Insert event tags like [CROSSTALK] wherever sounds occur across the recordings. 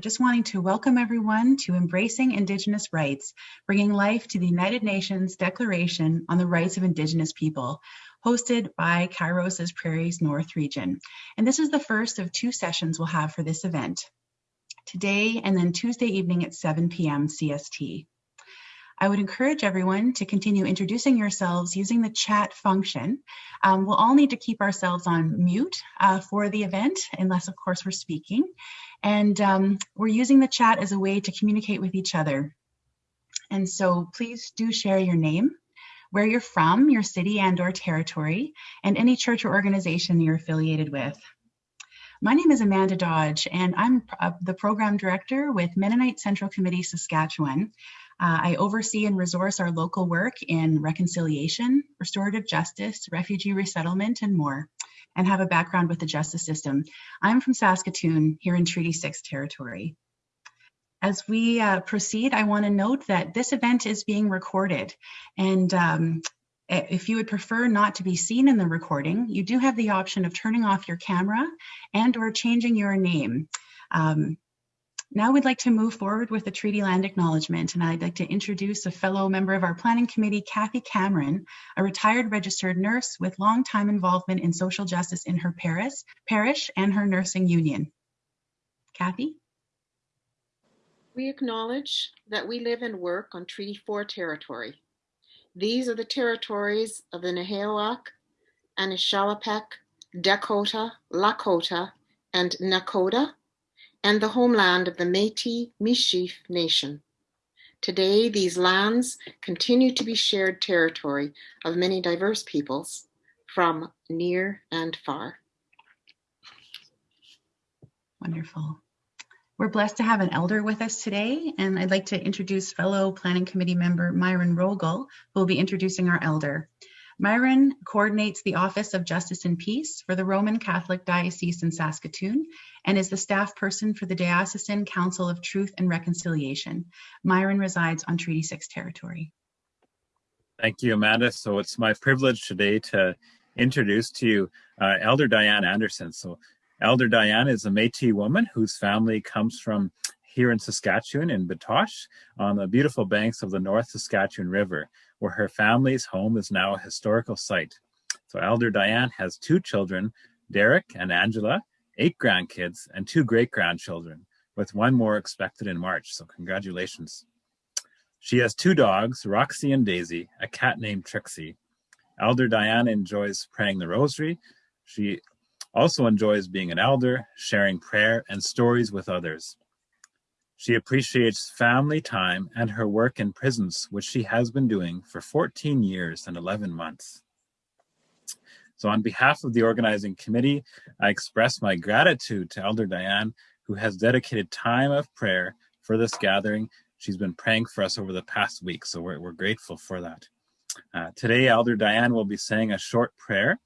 just wanting to welcome everyone to Embracing Indigenous Rights, bringing life to the United Nations Declaration on the Rights of Indigenous People, hosted by Kairos's Prairies North region. And this is the first of two sessions we'll have for this event, today and then Tuesday evening at 7 p.m. CST. I would encourage everyone to continue introducing yourselves using the chat function. Um, we'll all need to keep ourselves on mute uh, for the event, unless of course we're speaking. And um, we're using the chat as a way to communicate with each other. And so please do share your name, where you're from, your city and or territory, and any church or organization you're affiliated with. My name is Amanda Dodge, and I'm uh, the program director with Mennonite Central Committee Saskatchewan. Uh, I oversee and resource our local work in reconciliation, restorative justice, refugee resettlement, and more and have a background with the justice system. I'm from Saskatoon here in Treaty 6 territory. As we uh, proceed, I want to note that this event is being recorded and um, if you would prefer not to be seen in the recording, you do have the option of turning off your camera and or changing your name. Um, now we'd like to move forward with the treaty land acknowledgement, and I'd like to introduce a fellow member of our planning committee, Kathy Cameron, a retired registered nurse with long time involvement in social justice in her Paris, parish and her nursing union. Kathy? We acknowledge that we live and work on Treaty 4 territory. These are the territories of the Nehiyawak, Anishinaabeg, Dakota, Lakota, and Nakota, and the homeland of the Métis Michif Nation. Today, these lands continue to be shared territory of many diverse peoples from near and far. Wonderful. We're blessed to have an elder with us today, and I'd like to introduce fellow Planning Committee member Myron Rogal, who will be introducing our elder. Myron coordinates the Office of Justice and Peace for the Roman Catholic Diocese in Saskatoon and is the staff person for the Diocesan Council of Truth and Reconciliation. Myron resides on Treaty 6 territory. Thank you, Amanda. So it's my privilege today to introduce to you uh, Elder Diane Anderson. So Elder Diane is a Métis woman whose family comes from here in Saskatchewan in Batoche on the beautiful banks of the North Saskatchewan River where her family's home is now a historical site. So Elder Diane has two children, Derek and Angela, eight grandkids, and two great grandchildren, with one more expected in March. So congratulations. She has two dogs, Roxy and Daisy, a cat named Trixie. Elder Diane enjoys praying the rosary. She also enjoys being an elder, sharing prayer and stories with others. She appreciates family time and her work in prisons, which she has been doing for 14 years and 11 months. So on behalf of the organizing committee, I express my gratitude to Elder Diane, who has dedicated time of prayer for this gathering. She's been praying for us over the past week, so we're, we're grateful for that. Uh, today, Elder Diane will be saying a short prayer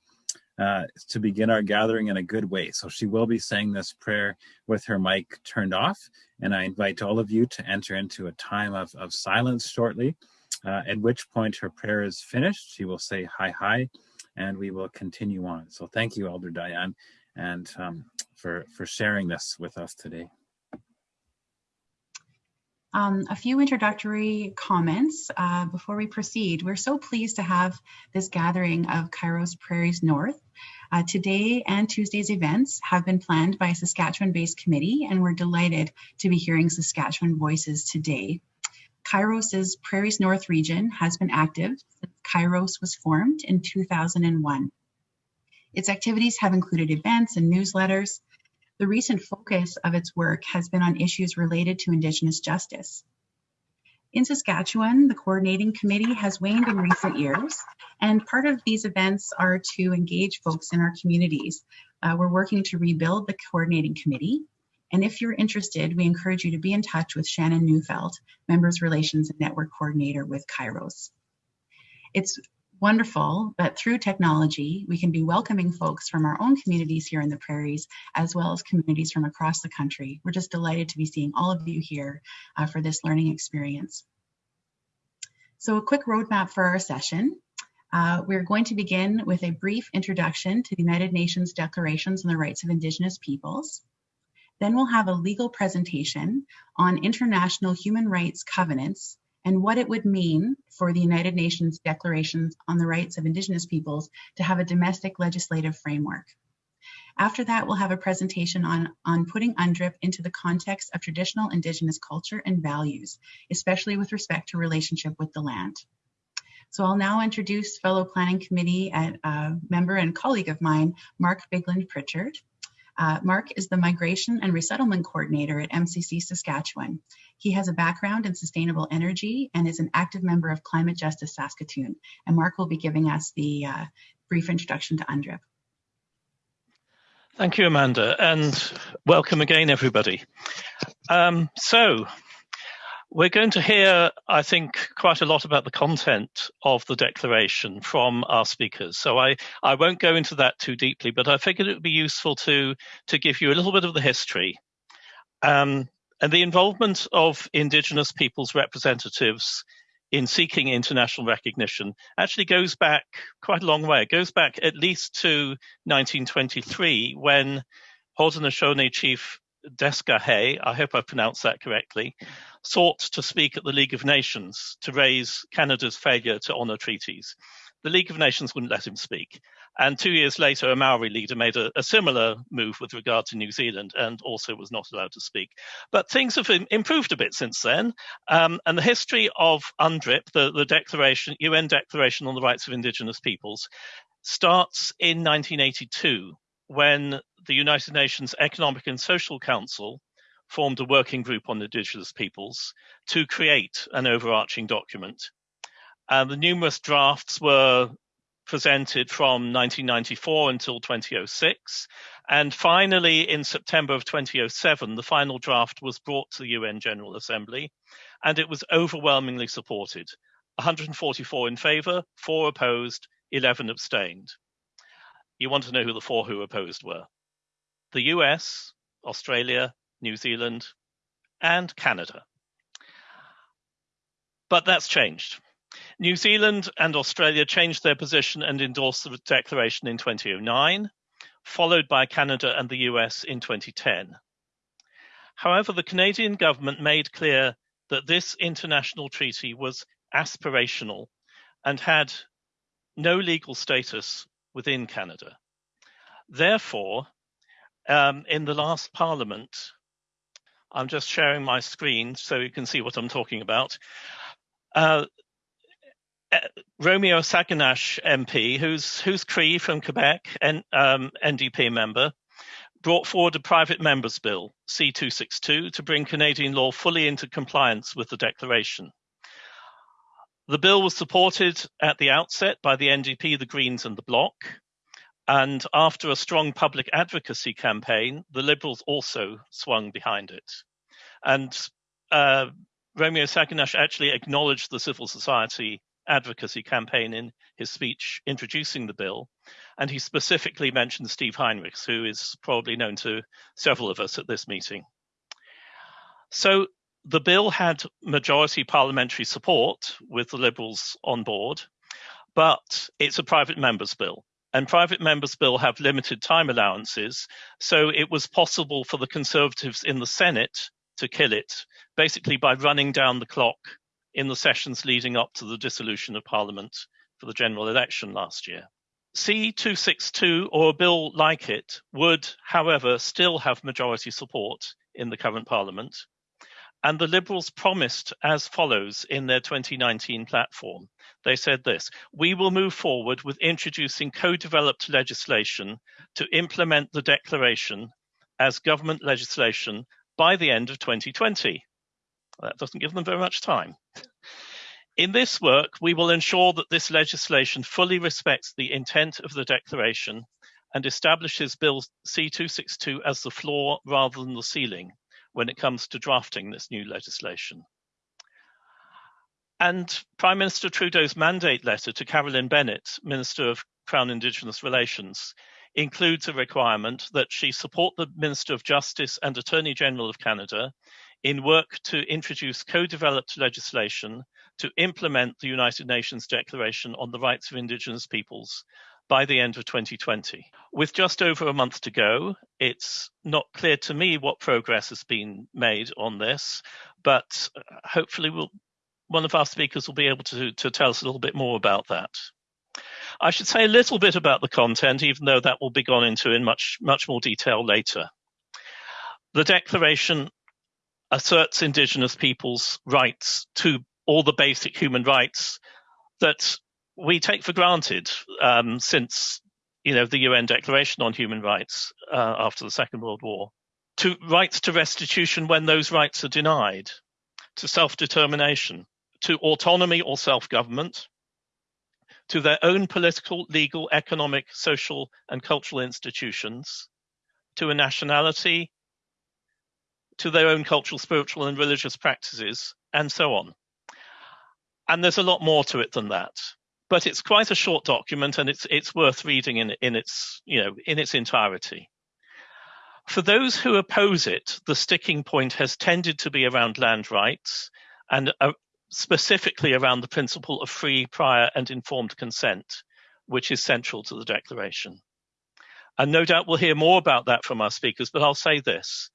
uh, to begin our gathering in a good way. So she will be saying this prayer with her mic turned off. And I invite all of you to enter into a time of, of silence shortly, uh, at which point her prayer is finished. She will say hi, hi, and we will continue on. So thank you, Elder Diane, and um, for, for sharing this with us today. Um, a few introductory comments uh, before we proceed. We're so pleased to have this gathering of Kairos Prairies North. Uh, today and Tuesday's events have been planned by a Saskatchewan-based committee, and we're delighted to be hearing Saskatchewan voices today. Kairos's Prairies North region has been active since Kairos was formed in 2001. Its activities have included events and newsletters, the recent focus of its work has been on issues related to Indigenous justice. In Saskatchewan, the coordinating committee has waned in recent years, and part of these events are to engage folks in our communities. Uh, we're working to rebuild the coordinating committee, and if you're interested, we encourage you to be in touch with Shannon Neufeld, Members Relations and Network Coordinator with Kairos. It's wonderful that through technology, we can be welcoming folks from our own communities here in the prairies, as well as communities from across the country. We're just delighted to be seeing all of you here uh, for this learning experience. So a quick roadmap for our session. Uh, we're going to begin with a brief introduction to the United Nations Declarations on the Rights of Indigenous Peoples. Then we'll have a legal presentation on international human rights covenants and what it would mean for the United Nations declarations on the rights of Indigenous peoples to have a domestic legislative framework. After that, we'll have a presentation on, on putting UNDRIP into the context of traditional Indigenous culture and values, especially with respect to relationship with the land. So I'll now introduce fellow planning committee uh, member and colleague of mine, Mark Bigland Pritchard. Uh, Mark is the Migration and Resettlement Coordinator at MCC Saskatchewan. He has a background in sustainable energy and is an active member of Climate Justice Saskatoon. And Mark will be giving us the uh, brief introduction to UNDRIP. Thank you, Amanda, and welcome again, everybody. Um, so, we're going to hear, I think, quite a lot about the content of the declaration from our speakers. So I, I won't go into that too deeply, but I figured it would be useful to, to give you a little bit of the history. Um, and the involvement of Indigenous peoples representatives in seeking international recognition actually goes back quite a long way. It goes back at least to 1923 when Haudenosaunee chief Deskaheh, I hope I pronounced that correctly, sought to speak at the League of Nations to raise Canada's failure to honour treaties. The League of Nations wouldn't let him speak. And two years later, a Maori leader made a, a, similar move with regard to New Zealand and also was not allowed to speak. But things have improved a bit since then. Um, and the history of UNDRIP, the, the declaration, UN Declaration on the Rights of Indigenous Peoples, starts in 1982 when the United Nations Economic and Social Council formed a working group on indigenous peoples to create an overarching document. And the numerous drafts were presented from 1994 until 2006. And finally, in September of 2007, the final draft was brought to the UN General Assembly and it was overwhelmingly supported 144 in favour, 4 opposed, 11 abstained. You want to know who the four who opposed were the US, Australia, New Zealand, and Canada. But that's changed. New Zealand and Australia changed their position and endorsed the declaration in 2009, followed by Canada and the US in 2010. However, the Canadian government made clear that this international treaty was aspirational and had no legal status within Canada. Therefore, um, in the last parliament, I'm just sharing my screen so you can see what I'm talking about. Uh, uh Romeo Saganash MP, who's who's Cree from Quebec and um, NDP member, brought forward a private members bill C262 to bring Canadian law fully into compliance with the declaration. The bill was supported at the outset by the NDP, the Greens, and the Bloc. And after a strong public advocacy campaign, the Liberals also swung behind it. And uh, Romeo Saganash actually acknowledged the civil society advocacy campaign in his speech introducing the bill. And he specifically mentioned Steve Heinrichs, who is probably known to several of us at this meeting. So the bill had majority parliamentary support with the Liberals on board, but it's a private member's bill and private members' bill have limited time allowances. So it was possible for the Conservatives in the Senate to kill it, basically by running down the clock in the sessions leading up to the dissolution of Parliament for the general election last year. C262 or a bill like it would, however, still have majority support in the current Parliament. And the Liberals promised as follows in their 2019 platform. They said this We will move forward with introducing co developed legislation to implement the declaration as government legislation by the end of 2020. That doesn't give them very much time. In this work, we will ensure that this legislation fully respects the intent of the declaration and establishes Bill C262 as the floor rather than the ceiling when it comes to drafting this new legislation. And Prime Minister Trudeau's mandate letter to Carolyn Bennett, Minister of Crown Indigenous Relations, includes a requirement that she support the Minister of Justice and Attorney General of Canada in work to introduce co developed legislation to implement the United Nations Declaration on the Rights of Indigenous Peoples by the end of 2020. With just over a month to go, it's not clear to me what progress has been made on this, but uh, hopefully we'll, one of our speakers will be able to, to tell us a little bit more about that. I should say a little bit about the content, even though that will be gone into in much, much more detail later. The Declaration asserts Indigenous peoples' rights to all the basic human rights that we take for granted um, since you know the UN Declaration on Human Rights uh, after the Second World War. To rights to restitution when those rights are denied, to self-determination, to autonomy or self-government, to their own political, legal, economic, social, and cultural institutions, to a nationality, to their own cultural, spiritual, and religious practices, and so on. And there's a lot more to it than that. But it's quite a short document and it's it's worth reading in in its you know in its entirety. For those who oppose it, the sticking point has tended to be around land rights and uh, specifically around the principle of free, prior, and informed consent, which is central to the Declaration. And no doubt we'll hear more about that from our speakers, but I'll say this.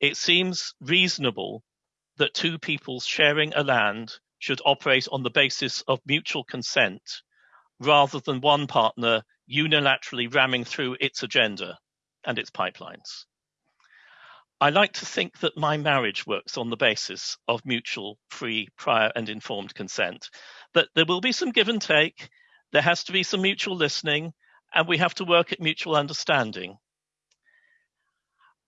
It seems reasonable that two peoples sharing a land should operate on the basis of mutual consent rather than one partner unilaterally ramming through its agenda and its pipelines. I like to think that my marriage works on the basis of mutual, free, prior, and informed consent. That there will be some give and take, there has to be some mutual listening, and we have to work at mutual understanding.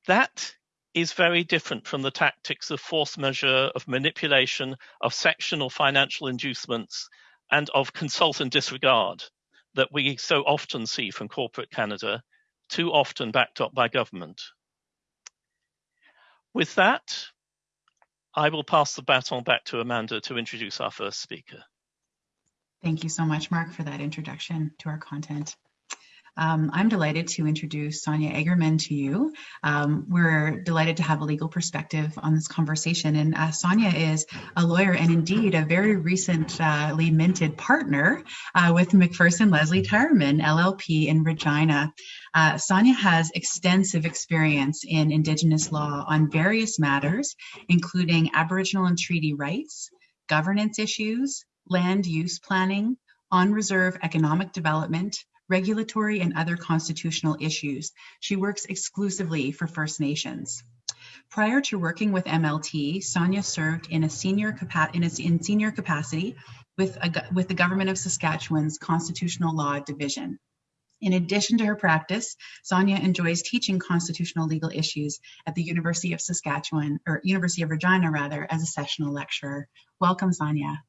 That is very different from the tactics of force majeure, of manipulation, of sectional financial inducements, and of consult and disregard that we so often see from corporate Canada, too often backed up by government. With that, I will pass the baton back to Amanda to introduce our first speaker. Thank you so much, Mark, for that introduction to our content. Um, I'm delighted to introduce Sonia Eggerman to you. Um, we're delighted to have a legal perspective on this conversation. And uh, Sonia is a lawyer and indeed a very recently minted partner uh, with MacPherson Leslie Tyerman, LLP in Regina. Uh, Sonia has extensive experience in Indigenous law on various matters, including Aboriginal and treaty rights, governance issues, land use planning, on reserve economic development, regulatory and other constitutional issues. She works exclusively for First Nations. Prior to working with MLT, Sonia served in a senior, in, a, in senior capacity with, a, with the Government of Saskatchewan's Constitutional Law Division. In addition to her practice, Sonia enjoys teaching constitutional legal issues at the University of Saskatchewan, or University of Regina rather, as a sessional lecturer. Welcome, Sonia.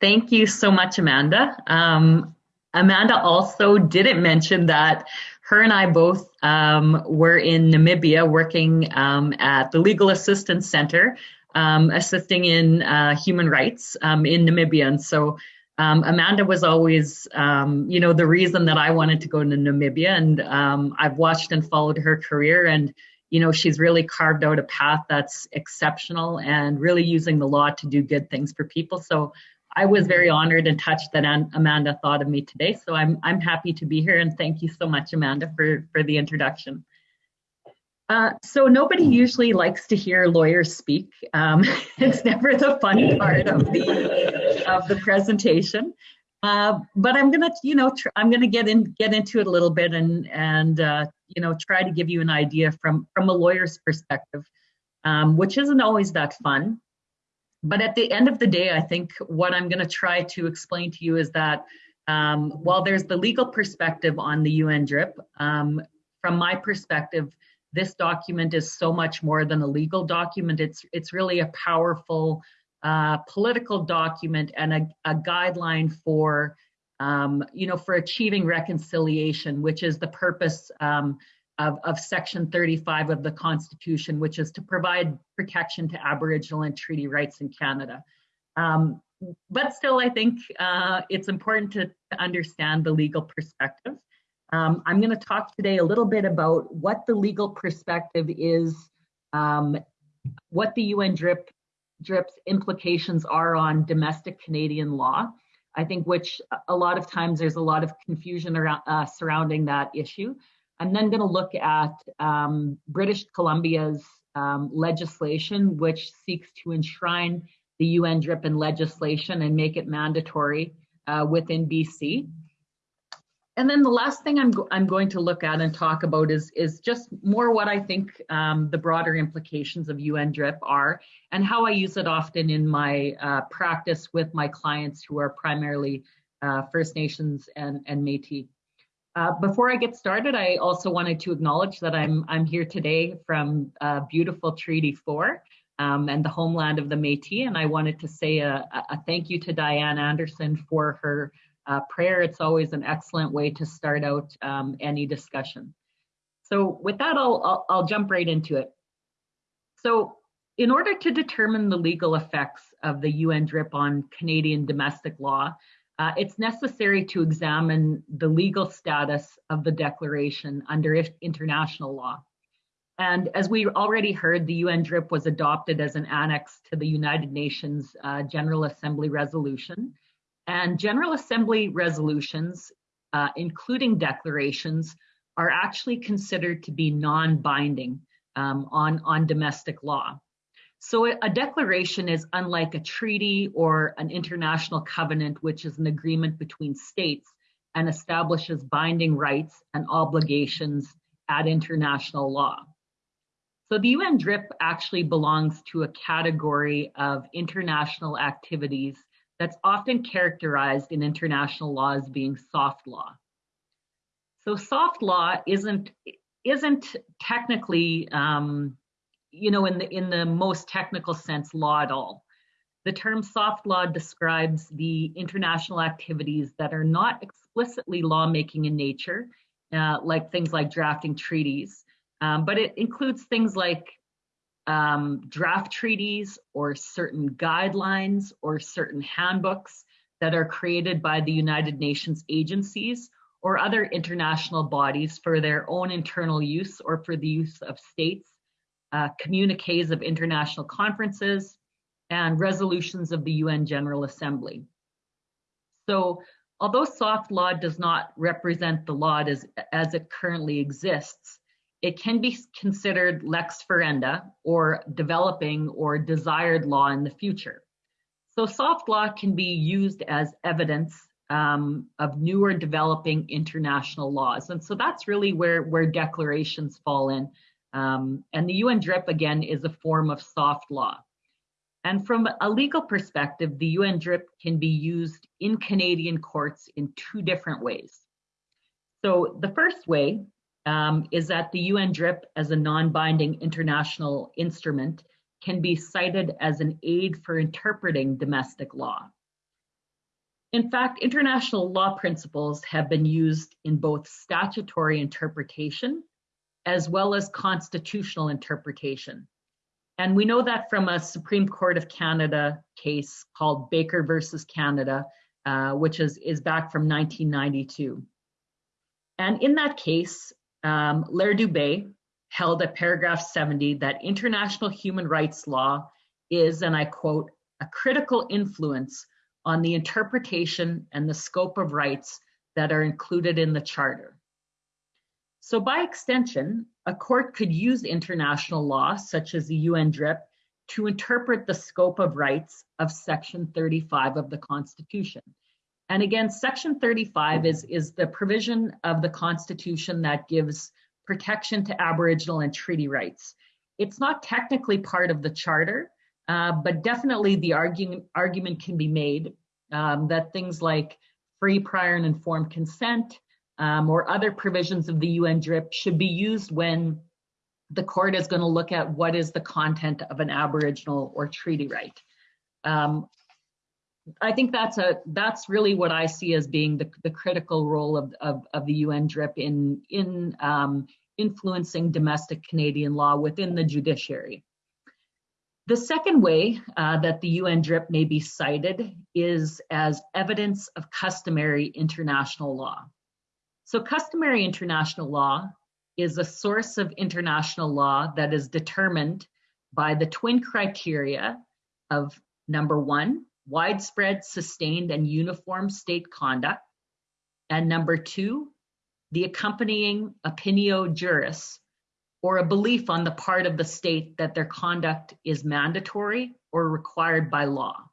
Thank you so much, Amanda. Um, Amanda also didn't mention that her and I both um, were in Namibia working um, at the Legal Assistance Center, um, assisting in uh, human rights um, in Namibia. And so um, Amanda was always, you know, the reason that I wanted to go to Namibia. And I've watched and followed her career and you know, she's really carved out a path that's exceptional and really using the law to do good things for people. So I was very honored and touched that Amanda thought of me today. So I'm, I'm happy to be here and thank you so much, Amanda, for, for the introduction. Uh, so nobody usually likes to hear lawyers speak. Um, [LAUGHS] it's never the fun part of the of the presentation. Uh, but I'm gonna, you know, I'm gonna get in get into it a little bit and and uh, you know try to give you an idea from from a lawyer's perspective, um, which isn't always that fun. But at the end of the day, I think what I'm going to try to explain to you is that um, while there's the legal perspective on the UNDRIP, um, from my perspective, this document is so much more than a legal document. It's it's really a powerful uh, political document and a, a guideline for um, you know for achieving reconciliation, which is the purpose um, of, of Section 35 of the Constitution, which is to provide protection to Aboriginal and treaty rights in Canada. Um, but still, I think uh, it's important to, to, understand the legal perspective. Um, I'm going to talk today a little bit about what the legal perspective is, um, what the UN DRIP, DRIP's implications are on domestic Canadian law, I think which a lot of times there's a lot of confusion around uh, surrounding that issue. I'm then going to look at um, British Columbia's um, legislation, which seeks to enshrine the UNDRIP in legislation and make it mandatory uh, within BC. And then the last thing I'm, go I'm going to look at and talk about is, is just more what I think um, the broader implications of UNDRIP are and how I use it often in my uh, practice with my clients who are primarily uh, First Nations and, and Métis. Uh, before I get started, I also wanted to acknowledge that I'm, I'm here today from uh, beautiful Treaty 4 um, and the homeland of the Métis, and I wanted to say a, a thank you to Diane Anderson for her uh, prayer. It's always an excellent way to start out um, any discussion. So with that, I'll, I'll, I'll jump right into it. So in order to determine the legal effects of the UNDRIP on Canadian domestic law, uh, it's necessary to examine the legal status of the declaration under international law. And as we already heard, the UNDRIP was adopted as an annex to the United Nations uh, General Assembly resolution. And General Assembly resolutions, uh, including declarations, are actually considered to be non-binding um, on, on domestic law. So a declaration is unlike a treaty or an international covenant, which is an agreement between states and establishes binding rights and obligations at international law. So the UNDRIP actually belongs to a category of international activities that's often characterized in international law as being soft law. So soft law isn't isn't technically, um, you know, in the in the most technical sense, law at all. The term soft law describes the international activities that are not explicitly lawmaking in nature, uh, like things like drafting treaties, um, but it includes things like um, draft treaties or certain guidelines or certain handbooks that are created by the United Nations agencies or other international bodies for their own internal use or for the use of states, uh, communiques of international conferences, and resolutions of the UN General Assembly. So although soft law does not represent the law as, as it currently exists, it can be considered lex ferenda or developing or desired law in the future. So soft law can be used as evidence um, of newer developing international laws. And so that's really where, where declarations fall in. Um, and the UN DRIP, again, is a form of soft law. And from a legal perspective, the UN DRIP can be used in Canadian courts in two different ways. So the first way um, is that the UN DRIP as a non-binding international instrument can be cited as an aid for interpreting domestic law. In fact, international law principles have been used in both statutory interpretation as well as constitutional interpretation. And we know that from a Supreme Court of Canada case called Baker versus Canada, uh, which is, is back from 1992. And in that case, um, L'Heureux-Dubé held at paragraph 70 that international human rights law is, and I quote, a critical influence on the interpretation and the scope of rights that are included in the Charter. So by extension, a court could use international law, such as the UN DRIP, to interpret the scope of rights of Section 35 of the Constitution. And again, Section 35 is, is the provision of the Constitution that gives protection to Aboriginal and treaty rights. It's not technically part of the Charter, uh, but definitely the argument, argument can be made um, that things like free, prior, and informed consent um, or other provisions of the UN DRIP should be used when the court is going to look at what is the content of an Aboriginal or treaty right. Um, I think that's a that's really what I see as being the, the critical role of, of, of the UN DRIP in in um, influencing domestic Canadian law within the judiciary. The second way uh, that the UN DRIP may be cited is as evidence of customary international law. So customary international law is a source of international law that is determined by the twin criteria of number one, widespread, sustained, and uniform state conduct. And number two, the accompanying opinio juris, or a belief on the part of the state that their conduct is mandatory or required by law.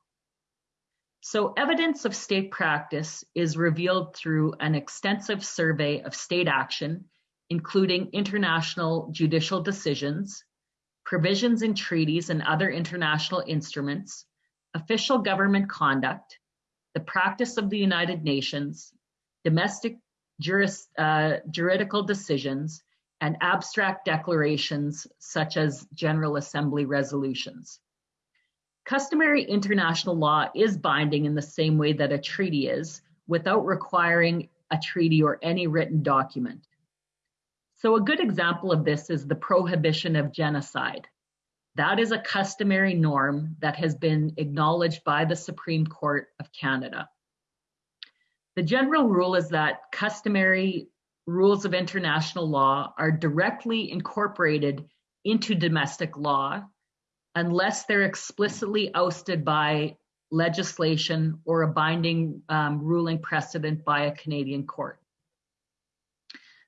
So evidence of state practice is revealed through an extensive survey of state action, including international judicial decisions, provisions in treaties and other international instruments, official government conduct, the practice of the United Nations, domestic juris, uh, juridical decisions, and abstract declarations such as General Assembly resolutions. Customary international law is binding in the same way that a treaty is, without requiring a treaty or any written document. So a good example of this is the prohibition of genocide. That is a customary norm that has been acknowledged by the Supreme Court of Canada. The general rule is that customary rules of international law are directly incorporated into domestic law unless they're explicitly ousted by legislation or a binding um, ruling precedent by a Canadian court.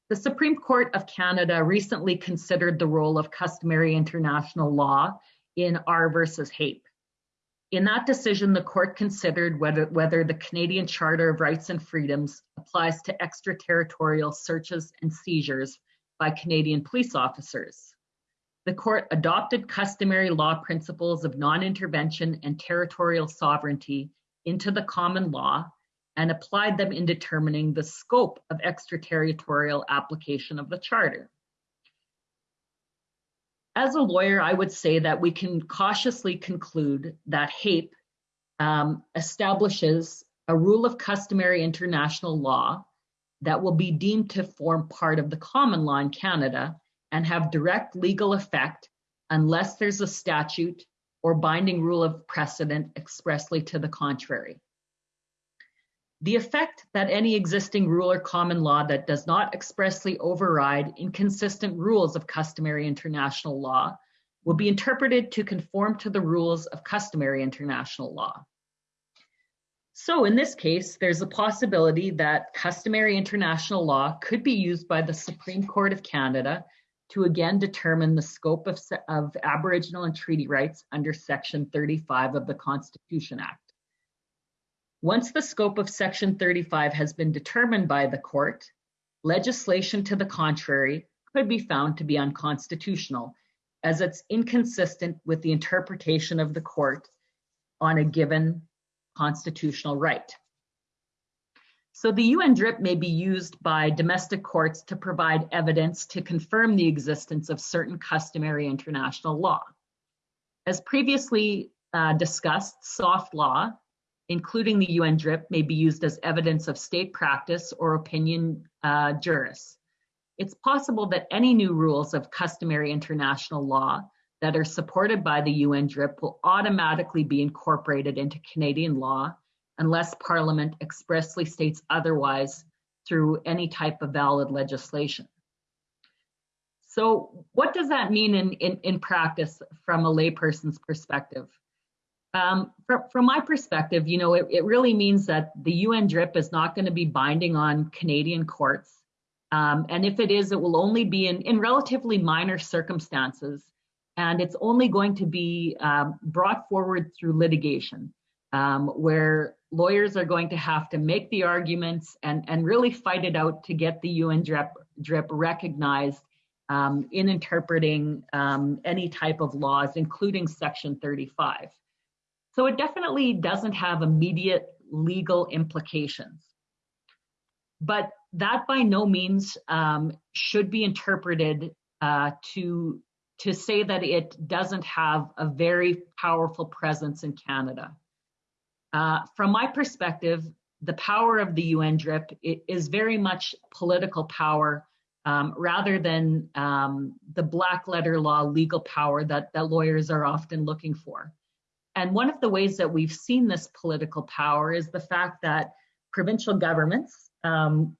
The Supreme Court of Canada recently considered the role of customary international law in R versus Hape. In that decision, the court considered whether, whether the Canadian Charter of Rights and Freedoms applies to extraterritorial searches and seizures by Canadian police officers. The court adopted customary law principles of non-intervention and territorial sovereignty into the common law and applied them in determining the scope of extraterritorial application of the Charter. As a lawyer, I would say that we can cautiously conclude that Hape um, establishes a rule of customary international law that will be deemed to form part of the common law in Canada and have direct legal effect unless there's a statute or binding rule of precedent expressly to the contrary. The effect that any existing rule or common law that does not expressly override inconsistent rules of customary international law will be interpreted to conform to the rules of customary international law. So in this case, there's a possibility that customary international law could be used by the Supreme Court of Canada to again determine the scope of, of Aboriginal and treaty rights under Section 35 of the Constitution Act. Once the scope of Section 35 has been determined by the court, legislation to the contrary could be found to be unconstitutional as it's inconsistent with the interpretation of the court on a given constitutional right. So the UN DRIP may be used by domestic courts to provide evidence to confirm the existence of certain customary international law. As previously uh, discussed, soft law including the UN DRIP, may be used as evidence of state practice or opinion uh, juris. It's possible that any new rules of customary international law that are supported by the UN DRIP will automatically be incorporated into Canadian law unless Parliament expressly states otherwise through any type of valid legislation. So what does that mean in, in, in practice from a layperson's perspective? Um, from, from, my perspective, you know, it, it, really means that the UN DRIP is not going to be binding on Canadian courts. Um, and if it is, it will only be in, in relatively minor circumstances. And it's only going to be um, brought forward through litigation, um, where lawyers are going to have to make the arguments and, and really fight it out to get the UN DRIP, DRIP recognized um, in interpreting um, any type of laws, including Section 35. So it definitely doesn't have immediate legal implications. But that by no means um, should be interpreted uh, to, to say that it doesn't have a very powerful presence in Canada. Uh, from my perspective, the power of the UN DRIP is very much political power um, rather than um, the black letter law legal power that, that lawyers are often looking for. And one of the ways that we've seen this political power is the fact that provincial governments, um,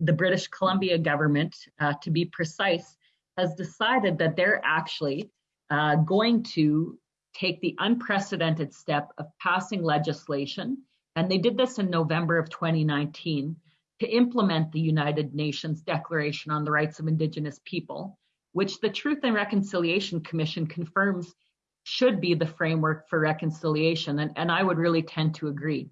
the British Columbia government, uh, to be precise, has decided that they're actually uh, going to take the unprecedented step of passing legislation, and they did this in November of 2019, to implement the United Nations Declaration on the Rights of Indigenous People, which the Truth and Reconciliation Commission confirms should be the framework for reconciliation, and, and I would really tend to agree.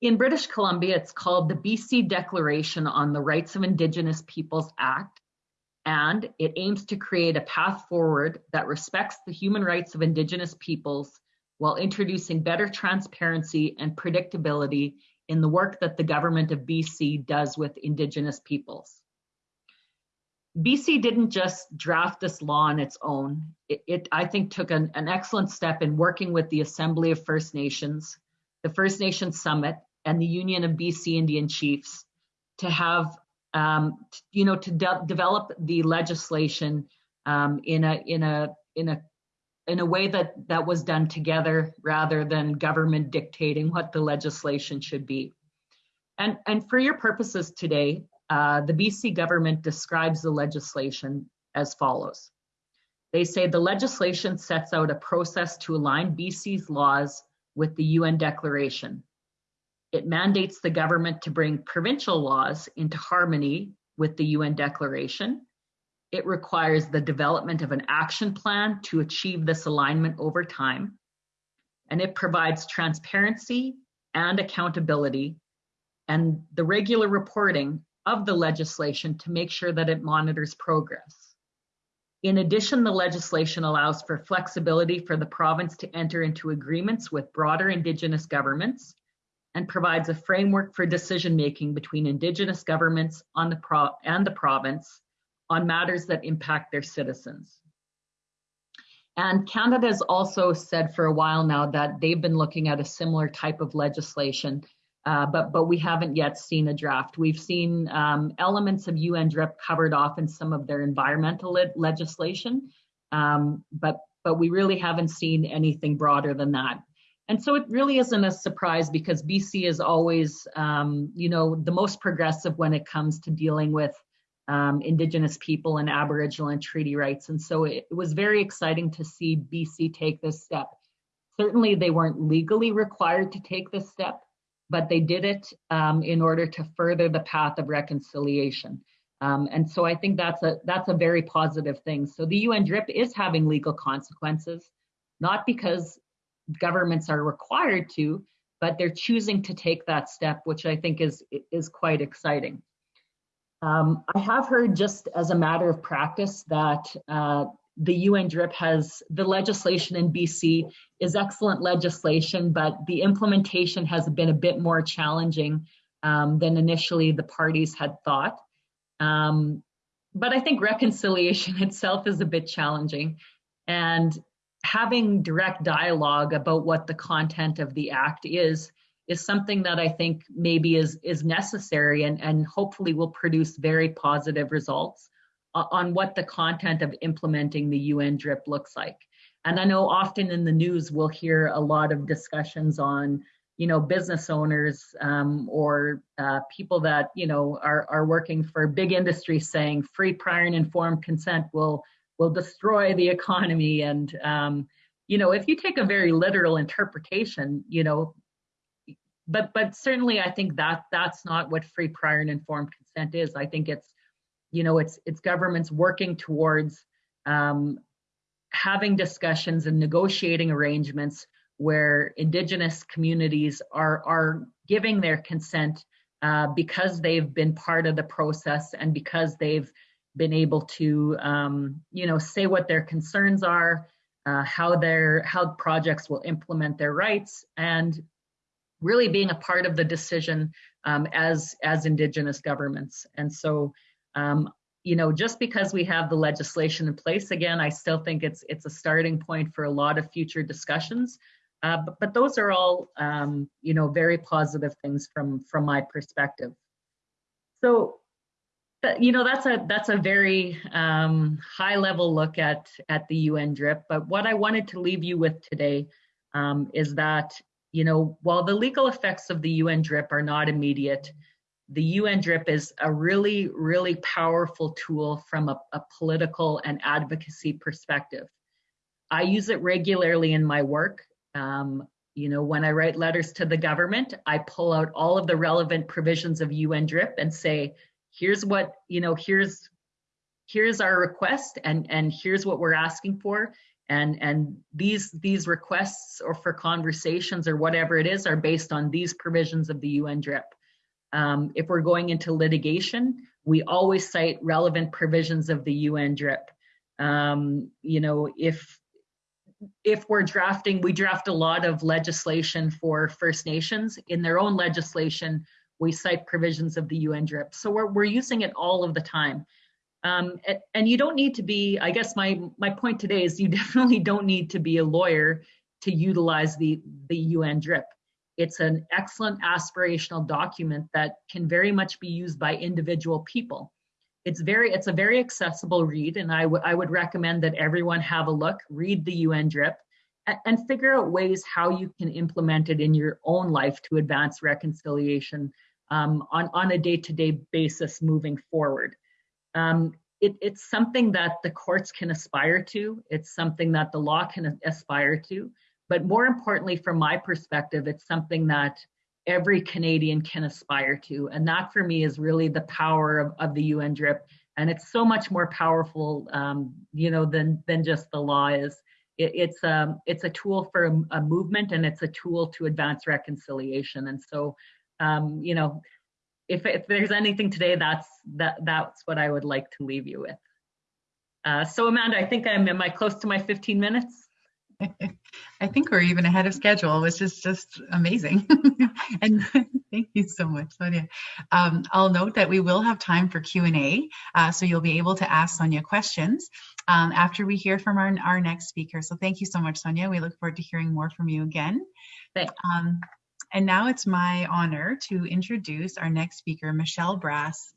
In British Columbia, it's called the BC Declaration on the Rights of Indigenous Peoples Act, and it aims to create a path forward that respects the human rights of Indigenous peoples while introducing better transparency and predictability in the work that the government of BC does with Indigenous peoples. BC didn't just draft this law on its own. It, it I think, took an, an excellent step in working with the Assembly of First Nations, the First Nations Summit, and the Union of BC Indian Chiefs to have, um, you know, to de develop the legislation um, in a in a in a in a way that that was done together rather than government dictating what the legislation should be. And and for your purposes today, uh, the BC government describes the legislation as follows. They say the legislation sets out a process to align BC's laws with the UN Declaration. It mandates the government to bring provincial laws into harmony with the UN Declaration. It requires the development of an action plan to achieve this alignment over time. And it provides transparency and accountability and the regular reporting of the legislation to make sure that it monitors progress. In addition, the legislation allows for flexibility for the province to enter into agreements with broader Indigenous governments and provides a framework for decision making between Indigenous governments on the pro and the province on matters that impact their citizens. And Canada has also said for a while now that they've been looking at a similar type of legislation uh, but but we haven't yet seen a draft. We've seen um, elements of UNDRIP covered off in some of their environmental le legislation, um, but but we really haven't seen anything broader than that. And so it really isn't a surprise because BC is always, um, you know, the most progressive when it comes to dealing with um, Indigenous people and Aboriginal and treaty rights. And so it, it was very exciting to see BC take this step. Certainly, they weren't legally required to take this step, but they did it um, in order to further the path of reconciliation. Um, and so I think that's a that's a very positive thing. So the UNDRIP is having legal consequences, not because governments are required to, but they're choosing to take that step, which I think is is quite exciting. Um, I have heard just as a matter of practice that uh, the UNDRIP has the legislation in BC is excellent legislation, but the implementation has been a bit more challenging um, than initially the parties had thought. Um, but I think reconciliation [LAUGHS] itself is a bit challenging. And having direct dialogue about what the content of the act is is something that I think maybe is is necessary and, and hopefully will produce very positive results on what the content of implementing the UN DRIP looks like. And I know often in the news we'll hear a lot of discussions on, you know, business owners um, or uh, people that you know are are working for big industries saying free, prior, and informed consent will will destroy the economy. And um, you know, if you take a very literal interpretation, you know, but but certainly I think that that's not what free, prior, and informed consent is. I think it's you know, it's it's governments working towards um, having discussions and negotiating arrangements where indigenous communities are are giving their consent uh, because they've been part of the process and because they've been able to um, you know say what their concerns are uh, how their how projects will implement their rights and really being a part of the decision um, as as indigenous governments and so um, you know, just because we have the legislation in place, again, I still think it's it's a starting point for a lot of future discussions. Uh, but, but those are all, um, you know, very positive things from from my perspective. So, you know, that's a that's a very um, high level look at at the UN DRIP. But what I wanted to leave you with today um, is that, you know, while the legal effects of the UN DRIP are not immediate, the UN DRIP is a really, really powerful tool from a, a political and advocacy perspective. I use it regularly in my work. Um, you know, when I write letters to the government, I pull out all of the relevant provisions of UNDRIP and say, here's what, you know, here's here's our request and and here's what we're asking for and and these these requests or for conversations or whatever it is are based on these provisions of the UNDRIP. Um, if we're going into litigation, we always cite relevant provisions of the UNDRIP. Um, you know, if if we're drafting, we draft a lot of legislation for First Nations. In their own legislation, we cite provisions of the UNDRIP. So we're, we're using it all of the time. Um, and, you don't need to be, I guess my, my point today is you [LAUGHS] definitely don't need to be a lawyer to utilize the, the UNDRIP. It's an excellent aspirational document that can very much be used by individual people. It's very, it's a very accessible read, and I, I would recommend that everyone have a look, read the UNDRIP, and, and figure out ways how you can implement it in your own life to advance reconciliation um, on, on a day-to-day -day basis moving forward. Um, it, it's something that the courts can aspire to. It's something that the law can aspire to. But more importantly, from my perspective, it's something that every Canadian can aspire to. And that for me is really the power of, of the UNDRIP. And it's so much more powerful, um, you know, than, than just the law is. It, it's, um, it's a tool for a, a, movement and it's a tool to advance reconciliation. And so, um, you know, if, if there's anything today, that's that that's what I would like to leave you with. Uh, so Amanda, I think I'm, am I close to my 15 minutes? [LAUGHS] I think we're even ahead of schedule, which is just amazing. [LAUGHS] and thank you so much, Sonia. Um, I'll note that we will have time for Q&A, uh, so you'll be able to ask Sonia questions um, after we hear from our, our next speaker. So thank you so much, Sonia. We look forward to hearing more from you again. Um, and now it's my honor to introduce our next speaker, Michelle Brass,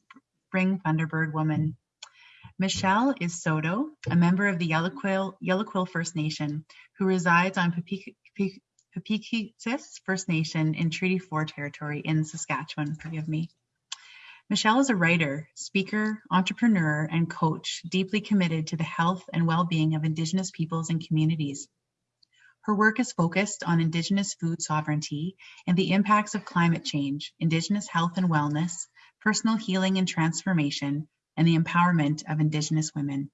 Spring Thunderbird Woman. Michelle is Saulteaux, a member of the Yellow Quill, First Nation, who resides on Peepeekisis First Nation in Treaty 4 territory in Saskatchewan, forgive me. Michelle is a writer, speaker, entrepreneur, and coach deeply committed to the health and well-being of Indigenous peoples and communities. Her work is focused on Indigenous food sovereignty and the impacts of climate change, Indigenous health and wellness, personal healing and transformation, and the empowerment of Indigenous women.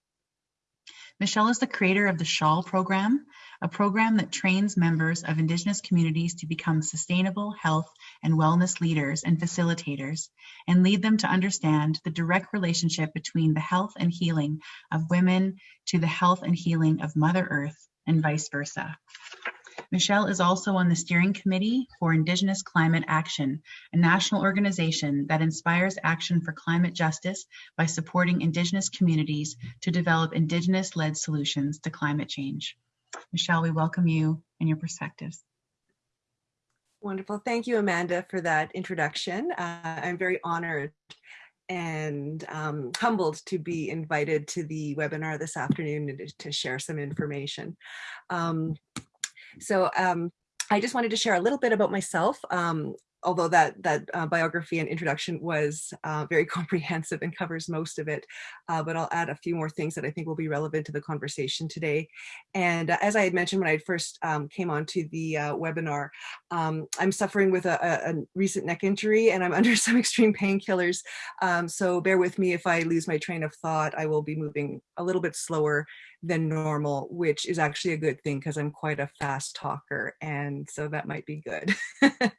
Michelle is the creator of the Shawl program, a program that trains members of Indigenous communities to become sustainable health and wellness leaders and facilitators, and lead them to understand the direct relationship between the health and healing of women to the health and healing of Mother Earth and vice versa. Michelle is also on the steering committee for Indigenous Climate Action, a national organization that inspires action for climate justice by supporting Indigenous communities to develop Indigenous-led solutions to climate change. Michelle, we welcome you and your perspectives. Wonderful. Thank you, Amanda, for that introduction. Uh, I'm very honored and um, humbled to be invited to the webinar this afternoon to, to share some information. Um, so um, I just wanted to share a little bit about myself. Um, although that that uh, biography and introduction was uh, very [LAUGHS] comprehensive and covers most of it, uh, but I'll add a few more things that I think will be relevant to the conversation today. And uh, as I had mentioned when I first um, came onto the uh, webinar, um, I'm suffering with a, a, recent neck injury and I'm [LAUGHS] under some extreme painkillers. Um, so bear with me if I lose my train of thought. I will be moving a little bit slower than normal, which is actually a good thing because I'm quite a fast talker. And so that might be good. [LAUGHS]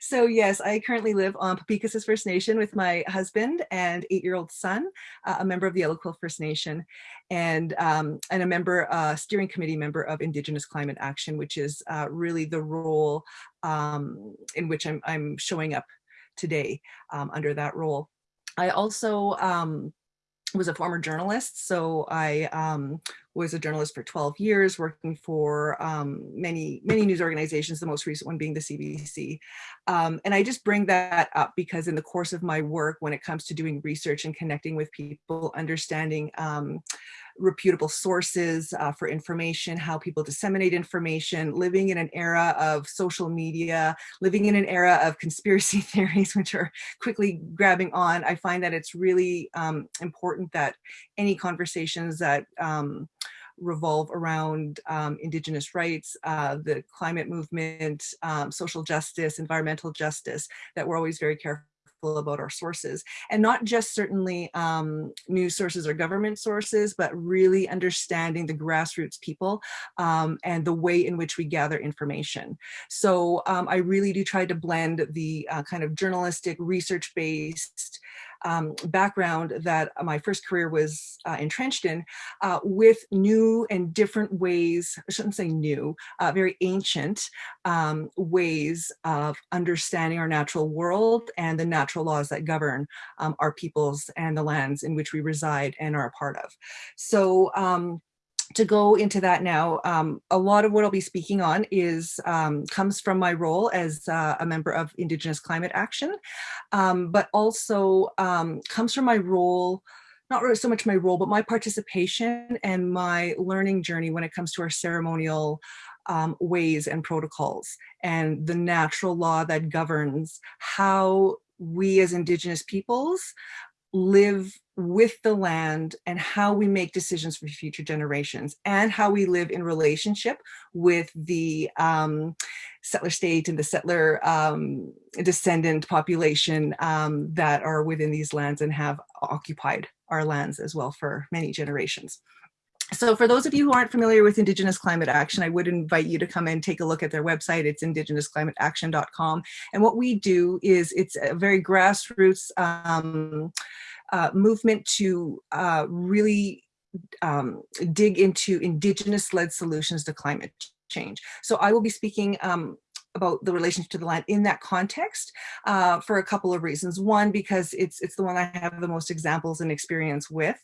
so yes, I currently live on Peepeekisis First Nation with my husband and eight-year-old son, uh, a member of the Yellow Quill First Nation, and, um, and a member, uh, steering committee member of Indigenous Climate Action, which is uh, really the role um, in which I'm, I'm showing up today um, under that role. I also um, was a former journalist. So I um, was a journalist for 12 years, working for um, many, many news organizations, the most recent one being the CBC. Um, and I just bring that up because in the course of my work, when it comes to doing research and connecting with people, understanding um, reputable sources uh, for information, how people disseminate information, living in an era of social media, living in an era of conspiracy [LAUGHS] theories, which are quickly grabbing on, I find that it's really um, important that any conversations that um, revolve around um, Indigenous rights, uh, the climate movement, um, social justice, environmental justice, that we're always very careful about our sources and not just certainly um, news sources or government sources, but really understanding the grassroots people um, and the way in which we gather information. So um, I really do try to blend the uh, kind of journalistic research-based um, background that my first career was uh, entrenched in uh, with new and different ways, I shouldn't say new, uh, very ancient um, ways of understanding our natural world and the natural laws that govern um, our peoples and the lands in which we reside and are a part of. So um, to go into that now, um, a lot of what I'll be speaking on is um, comes from my role as uh, a member of Indigenous Climate Action, um, but also um, comes from my role, not really so much my role, but my participation and my learning journey when it comes to our ceremonial um, ways and protocols and the natural law that governs how we as Indigenous peoples live with the land and how we make decisions for future generations and how we live in relationship with the um, settler state and the settler um, descendant population um, that are within these lands and have occupied our lands as well for many generations. So for those of you who aren't familiar with Indigenous Climate Action, I would invite you to come and take a look at their website. It's indigenousclimateaction.com. And what we do is it's a very grassroots um, uh, movement to uh, really um, dig into indigenous-led solutions to climate change. So I will be speaking um, about the relationship to the land in that context uh, for a couple of reasons. One, because it's it's the one I have the most examples and experience with,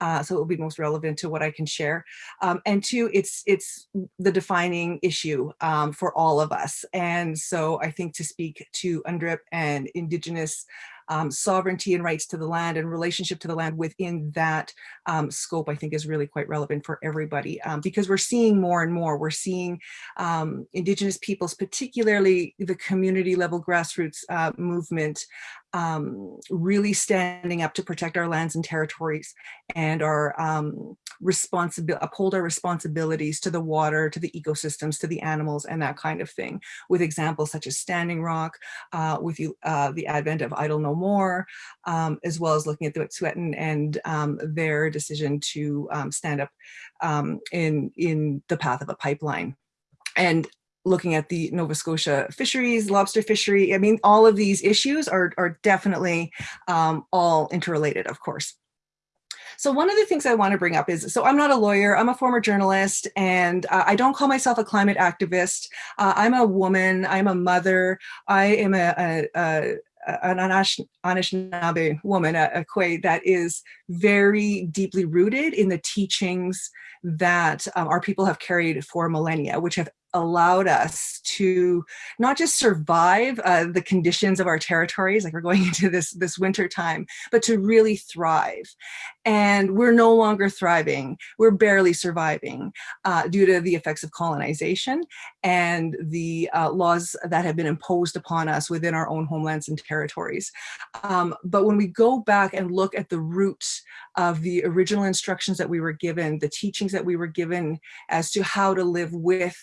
uh, so it will be most relevant to what I can share. Um, and two, it's it's the defining issue um, for all of us. And so I think to speak to UNDRIP and Indigenous um, sovereignty and rights to the land and relationship to the land within that um, scope, I think is really quite relevant for everybody um, because we're seeing more and more. We're seeing um, Indigenous peoples, particularly the community level grassroots uh, movement, um, really standing up to protect our lands and territories and our um, responsibility, uphold our responsibilities to the water, to the ecosystems, to the animals and that kind of thing with examples such as Standing Rock, uh, with you, uh, the advent of Idle No More, um, as well as looking at the Wet'suwet'en and um, their decision to um, stand up um, in, in the path of a pipeline. And looking at the Nova Scotia fisheries, lobster fishery. I mean, all of these issues are, are definitely um, all interrelated, of course. So one of the things I want to bring up is, so I'm not a lawyer, I'm a former journalist, and uh, I don't call myself a climate activist. Uh, I'm a woman, I'm a mother, I am a, a, a an Anishinaabe woman, a, a Kwe, that is very deeply rooted in the teachings that um, our people have carried for millennia, which have allowed us to not just survive uh, the conditions of our territories, like we're going [LAUGHS] into this, this winter time, but to really thrive. And we're no longer thriving. We're barely surviving uh, due to the effects of colonization and the uh, laws that have been imposed upon us within our own homelands and territories. Um, but when we go back and look at the roots of the original instructions that we were given, the teachings that we were given as to how to live with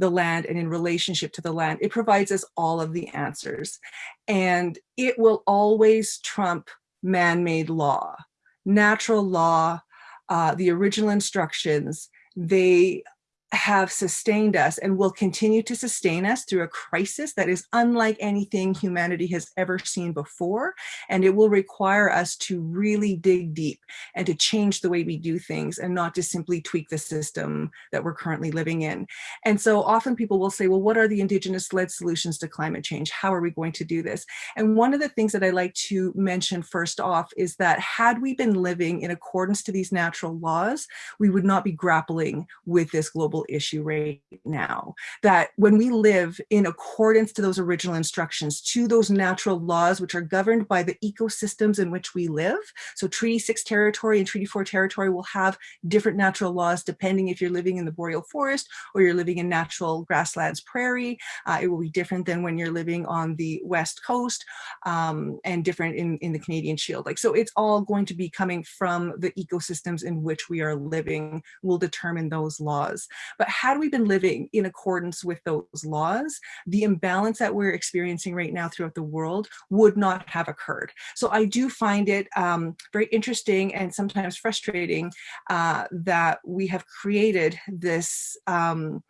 the land and in relationship to the land. It provides us all of the answers. And it will always trump man-made law. Natural law, uh, the original instructions, they have sustained us and will continue to sustain us through a crisis that is unlike anything humanity has ever seen before. And it will require us to really dig deep and to change the way we do things and not to simply tweak the system that we're currently living in. And so often people will say, well, what are the indigenous led solutions to climate change? How are we going to do this? And one of the things that I like to mention first off is that had we been living in accordance to these natural laws, we would not be grappling with this global global issue right now. That when we live in accordance to those original instructions, to those natural laws which are governed by the ecosystems in which we live. So Treaty 6 territory and Treaty 4 territory will have different natural laws depending if you're living in the boreal forest or you're living in natural grasslands prairie. Uh, it will be different than when you're living on the west coast um, and different in, in the Canadian Shield. Like so it's all going to be coming from the ecosystems in which we are living will determine those laws. But had we been living in accordance with those laws, the imbalance that we're experiencing right now throughout the world would not have occurred. So I do find it um, very interesting and sometimes frustrating uh, that we have created this um,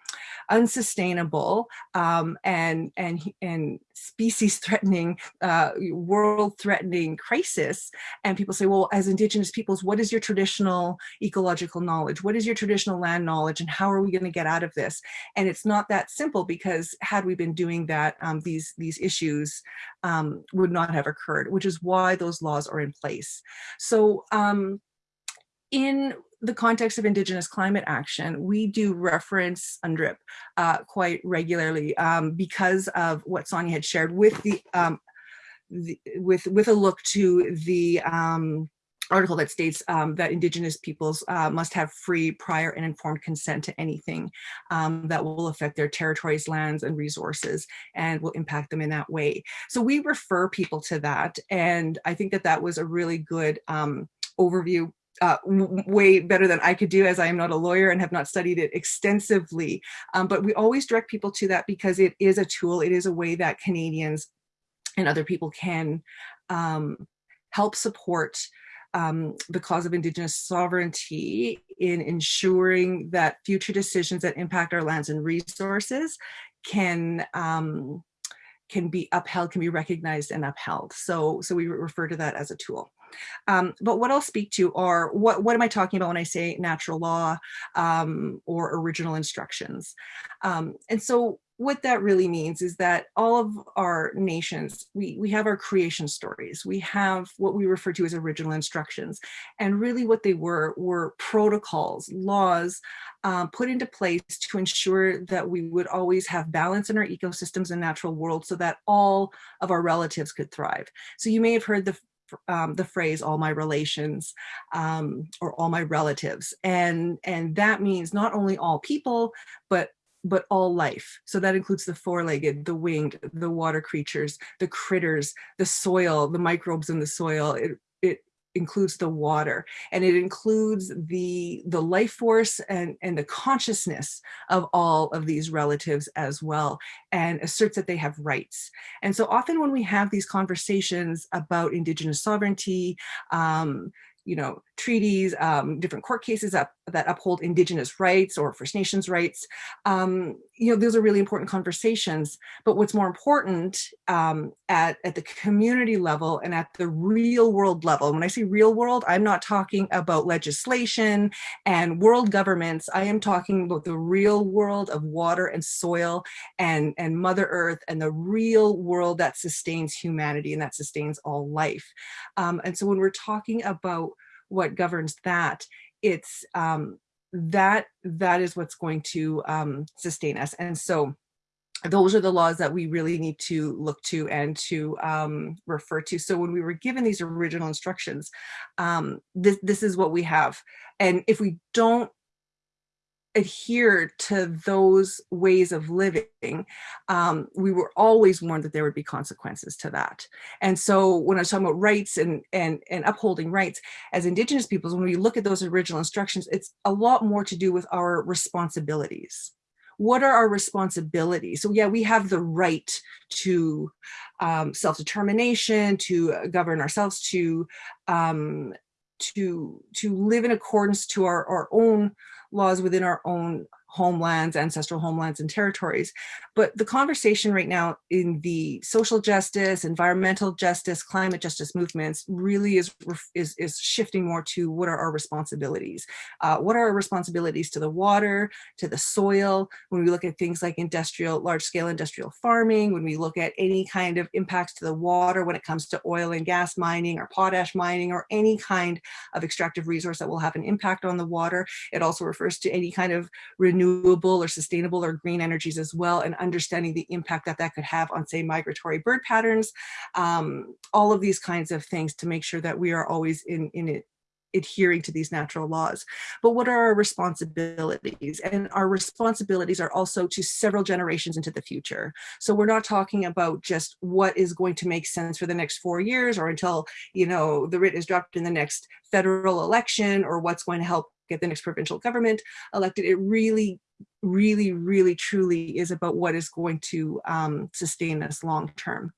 unsustainable um, and and and species threatening, uh, world threatening crisis. And people say, well, as indigenous peoples, what is your traditional ecological knowledge? What is your traditional land knowledge? And how are we going to get out of this? And it's not that simple because had we been doing that, um, these, these issues um, would not have occurred, which is why those laws are in place. So um, in the context of Indigenous climate action, we do reference UNDRIP uh, quite regularly um, because of what Sonia had shared with the, um, the, with with a look to the um, article that states um, that Indigenous peoples uh, must have free, prior, and informed consent to anything um, that will affect their territories, lands, and resources, and will impact them in that way. So we refer people to that, and I think that that was a really good um, overview uh, way better than I could do as I am not a lawyer and have not studied it extensively. Um, but we always direct people to that because it is a tool. It is a way that Canadians and other people can um, help support um, the cause of Indigenous sovereignty in ensuring that future decisions that impact our lands and resources can um, can be upheld, can be recognized and upheld. So, so we refer to that as a tool. Um, but what I'll speak to are what, what am I talking about when I say natural law um, or original instructions? Um, and so what that really means is that all of our nations, we, we have our creation stories. We have what we refer to as original instructions. And really what they were, were protocols, laws um, put into place to ensure that we would always have balance in our ecosystems and natural world so that all of our relatives could thrive. So you may have heard the um, the phrase all my relations um, or all my relatives and and that means not only all people but but all life. So that includes the four-legged, the winged, the water creatures, the critters, the soil, the microbes in the soil. It, it includes the water and it includes the the life force and and the consciousness of all of these relatives as well and asserts that they have rights. And so often when we have these conversations about indigenous sovereignty um, you know, treaties, um, different court cases up, that uphold indigenous rights or First Nations rights. Um, you know, those are really important conversations. But what's more important um, at, at the community level and at the real world level, when I say real world, I'm not talking about legislation and world governments. I am talking about the real world of water and soil and, and Mother Earth and the real world that sustains humanity and that sustains all life. Um, and so when we're talking about what governs that, it's um, that that is what's going to um, sustain us. And so those are the laws that we really need to look to and to um, refer to. So when we were given these original instructions, um, this, this is what we have. And if we don't adhere to those ways of living, um, we were always warned that there would be consequences to that. And so when I was talking about rights and, and, and upholding rights, as Indigenous peoples, when we look at those original instructions, it's a lot more to do with our responsibilities. What are our responsibilities? So yeah, we have the right to um, self-determination, to govern ourselves, to um, to to live in accordance to our, our own laws within our own homelands, ancestral homelands and territories. But the conversation right now in the social justice, environmental justice, climate justice movements really is, is, is shifting more to what are our responsibilities? Uh, what are our responsibilities to the water, to the soil, when we look at things like industrial, large scale industrial farming, when we look at any kind of impacts to the water when it comes to oil and gas mining or potash mining or any kind of extractive resource that will have an impact on the water. It also refers to any kind of renewable renewable or sustainable or green energies as well and understanding the impact that that could have on say migratory bird patterns um, all of these kinds of things to make sure that we are always in in it adhering to these natural laws. But what are our responsibilities? And our responsibilities are also to several generations into the future. So we're not talking about just what is going to make sense for the next four years or until, you know, the writ is dropped in the next federal election or what's going to help get the next provincial government elected. It really really, really, truly is about what is going to um, sustain us long term.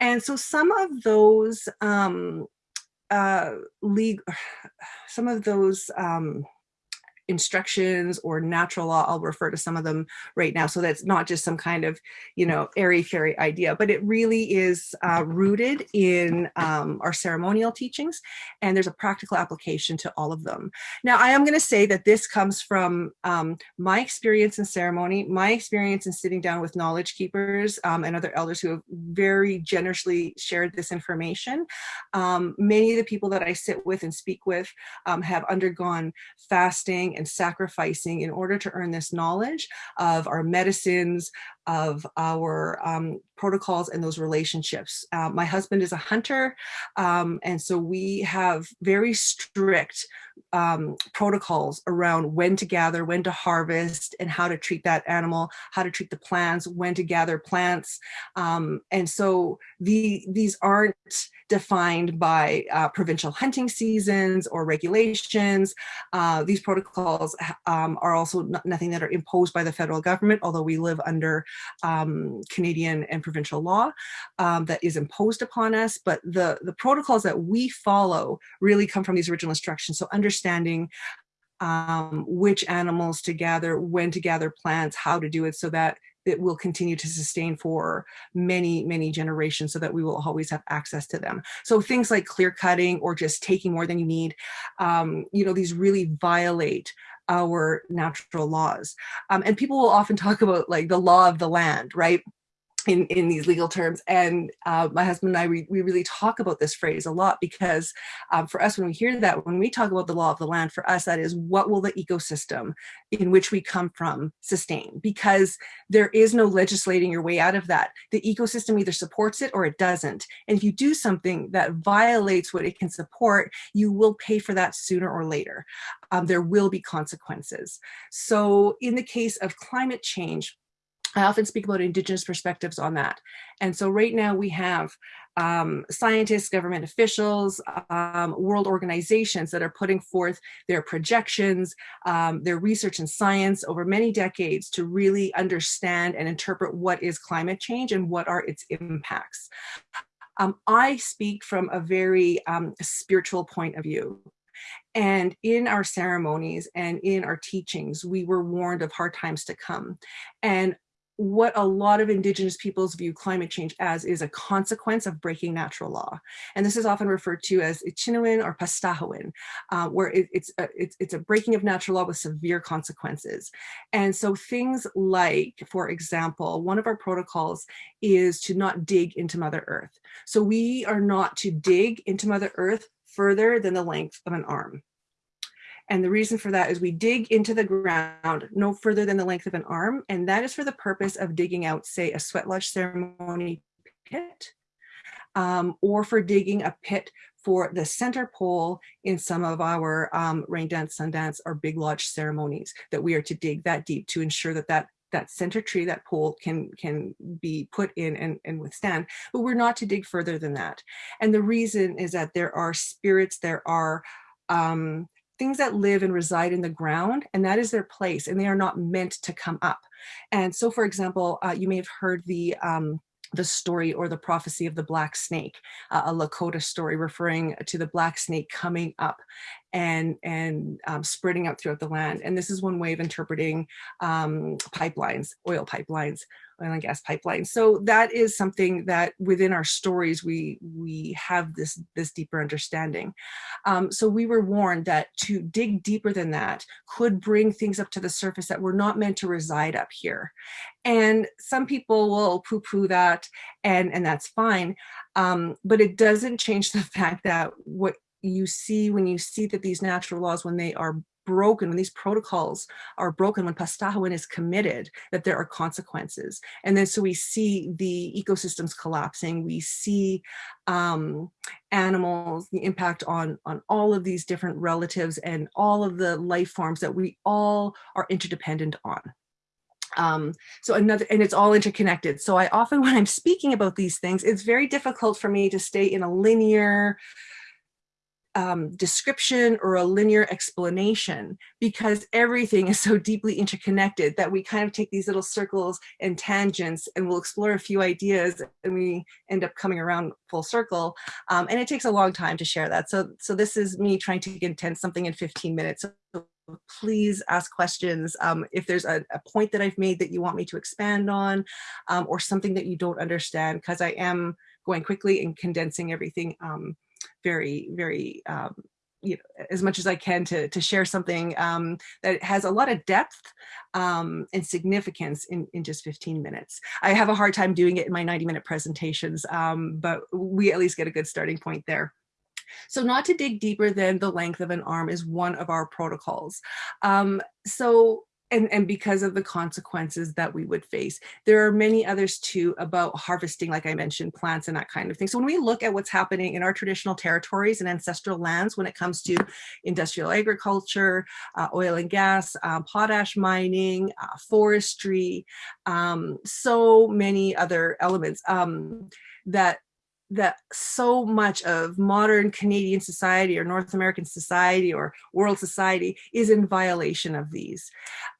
And so some of those um, uh, legal, [SIGHS] some of those um, instructions or natural law, I'll refer to some of them right now. So that's not just some kind of, you know, airy fairy idea, but it really is uh, rooted in um, our ceremonial teachings and there's a practical application to all of them. Now, I am going to say that this comes from um, my experience in ceremony, my experience in sitting down with knowledge keepers um, and other elders who have very generously shared this information. Um, many of the people that I sit with and speak with um, have undergone fasting and sacrificing in order to earn this knowledge of our medicines, of our um, protocols and those relationships. Uh, my husband is a hunter, um, and so we have very strict um, protocols around when to gather, when to harvest, and how to treat that animal, how to treat the plants, when to gather plants. Um, and so the, these aren't defined by uh, provincial hunting seasons or regulations. Uh, these protocols um, are also nothing that are imposed by the federal government, although we live under um, Canadian and provincial law um, that is imposed upon us. But the, the protocols that we follow really come from these original instructions. So understanding um, which animals to gather, when to gather plants, how to do it so that it will continue to sustain for many, many generations so that we will always have access to them. So things like clear cutting or just taking more than you need, um, you know, these really violate our natural laws. Um, and people will often talk about like the law of the land, right? In, in these legal terms. And uh, my husband and I, we, we really talk about this phrase a lot because um, for us, when we hear that, when we talk about the law of the land, for us, that is what will the ecosystem in which we come from sustain? Because there is no legislating your way out of that. The ecosystem either supports it or it doesn't. And if you do something that violates what it can support, you will pay for that sooner or later. Um, there will be consequences. So in the case of climate change, I often speak about indigenous perspectives on that. And so right now we have um, scientists, government officials, um, world organizations that are putting forth their projections, um, their research and science over many decades to really understand and interpret what is climate change and what are its impacts. Um, I speak from a very um, spiritual point of view. And in our ceremonies and in our teachings, we were warned of hard times to come. And what a lot of indigenous peoples view climate change as is a consequence of breaking natural law. And this is often referred to as Ohcinewin or Pastahowin, uh, where it, it's, a, it's, it's a breaking of natural law with severe consequences. And so things like, for example, one of our protocols is to not dig into Mother Earth. So we are not to dig into Mother Earth further than the length of an arm. And the reason for that is we dig into the ground no further than the length of an arm. And that is for the purpose of digging out, say, a sweat lodge ceremony pit, um, or for digging a pit for the center pole in some of our um, rain dance, sun dance, or big lodge ceremonies that we are to dig that deep to ensure that that that center tree, that pole can can be put in and, and withstand, but we're not to dig further than that. And the reason is that there are spirits, there are um, things that live and reside in the ground and that is their place and they are not meant to come up. And so for example, uh, you may have heard the um, the story or the prophecy of the black snake, uh, a Lakota story referring to the black snake coming up and, and um, spreading out throughout the land. And this is one way of interpreting um, pipelines, oil pipelines, oil and gas pipelines. So that is something that within our stories, we, we have this, this deeper understanding. Um, so we were warned that to dig deeper than that could bring things up to the surface that were not meant to reside up here. And some people will poo-poo that and, and that's fine. Um, but it doesn't change the [LAUGHS] fact that what you see when you see that these natural laws, when they are broken, when these protocols are broken, when Pastahowin is committed, that there are consequences. And then so we see the ecosystems collapsing, we see um, animals, the impact on, on all of these different relatives and all of the life forms that we all are interdependent on. Um, so another, and it's all interconnected. So I often, when I'm speaking about these things, it's very difficult for me to stay in a linear um, description or a linear explanation because everything is so deeply interconnected that we kind of take these little circles and tangents and we'll explore a few ideas and we end up coming around full circle. Um, and it takes a long time to share that. So, so this is me trying to condense something in 15 minutes. So please ask questions. Um, if there's a, a, point that I've made that you want me to expand on um, or something that you don't understand, because I am going quickly and condensing everything um, very, very, um, you know, as much as I can to, to share something um, that has a lot of depth um, and significance in, in just 15 minutes. I have a hard time doing it in my 90 minute presentations, um, but we at least get a good starting point there. So not to dig deeper than the length of an arm is one of our protocols. Um, so and, and because of the consequences that we would face. There are many others too about harvesting, like I mentioned, plants and that kind of thing. So when we look at what's happening in our traditional territories and ancestral lands when it comes to industrial agriculture, uh, oil and gas, uh, potash mining, uh, forestry, um, so many other elements um, that that so much of modern Canadian society or North American society or world society is in violation of these.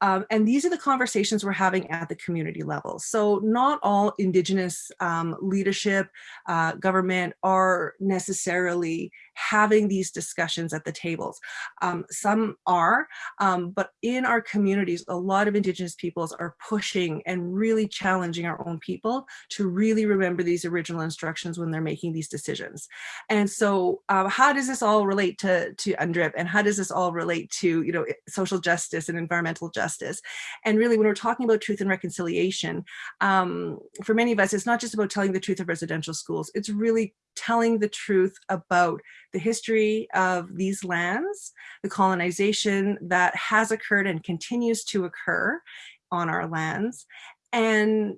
Um, and these are the conversations we're having at the community level. So not all Indigenous um, leadership, uh, government are necessarily having these discussions at the tables. Um, some are, um, but in our communities, a lot of Indigenous peoples are pushing and really challenging our own people to really remember these original instructions when they're making these decisions. And so uh, how does this all relate to, to UNDRIP and how does this all relate to, you know, social justice and environmental justice? And really when we're talking about truth and reconciliation, um, for many of us, it's not just about telling the truth of residential schools, it's really telling the truth about the history of these lands, the colonization that has occurred and continues to occur on our lands, and,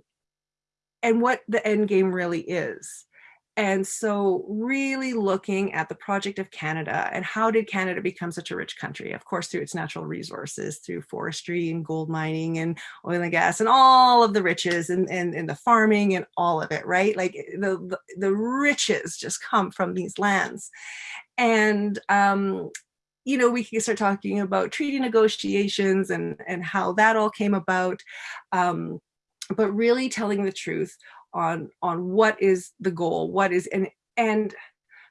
and what the end game really is. And so really looking at the project of Canada and how did Canada become such a rich country? Of course, through its natural resources, through forestry and gold mining and oil and gas and all of the riches and, and, and the farming and all of it, right? Like the, the, the riches just come from these lands. And um, you know, we can start talking about treaty negotiations and, and how that all came about. Um, but really telling the truth on on what is the goal, what is and and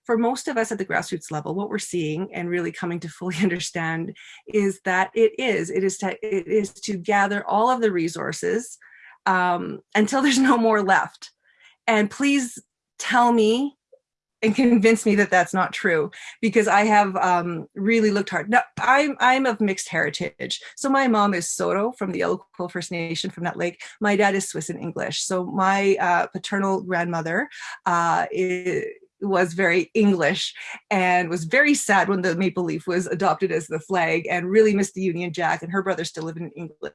for most of us at the grassroots level, what we're seeing and really coming to fully [LAUGHS] understand is that it is it is to it is to gather all of the resources um, until there's no more left. And please tell me and convince me that that's not true because I have um, really looked hard. Now, I'm, I'm of mixed heritage. So my mom is Saulteaux from the Yellow First Nation from Nut Lake. My dad is Swiss and English. So my uh, paternal grandmother uh, is, was very English and was very sad when the maple leaf was adopted as the flag and really missed the Union Jack and her brother still lived in England.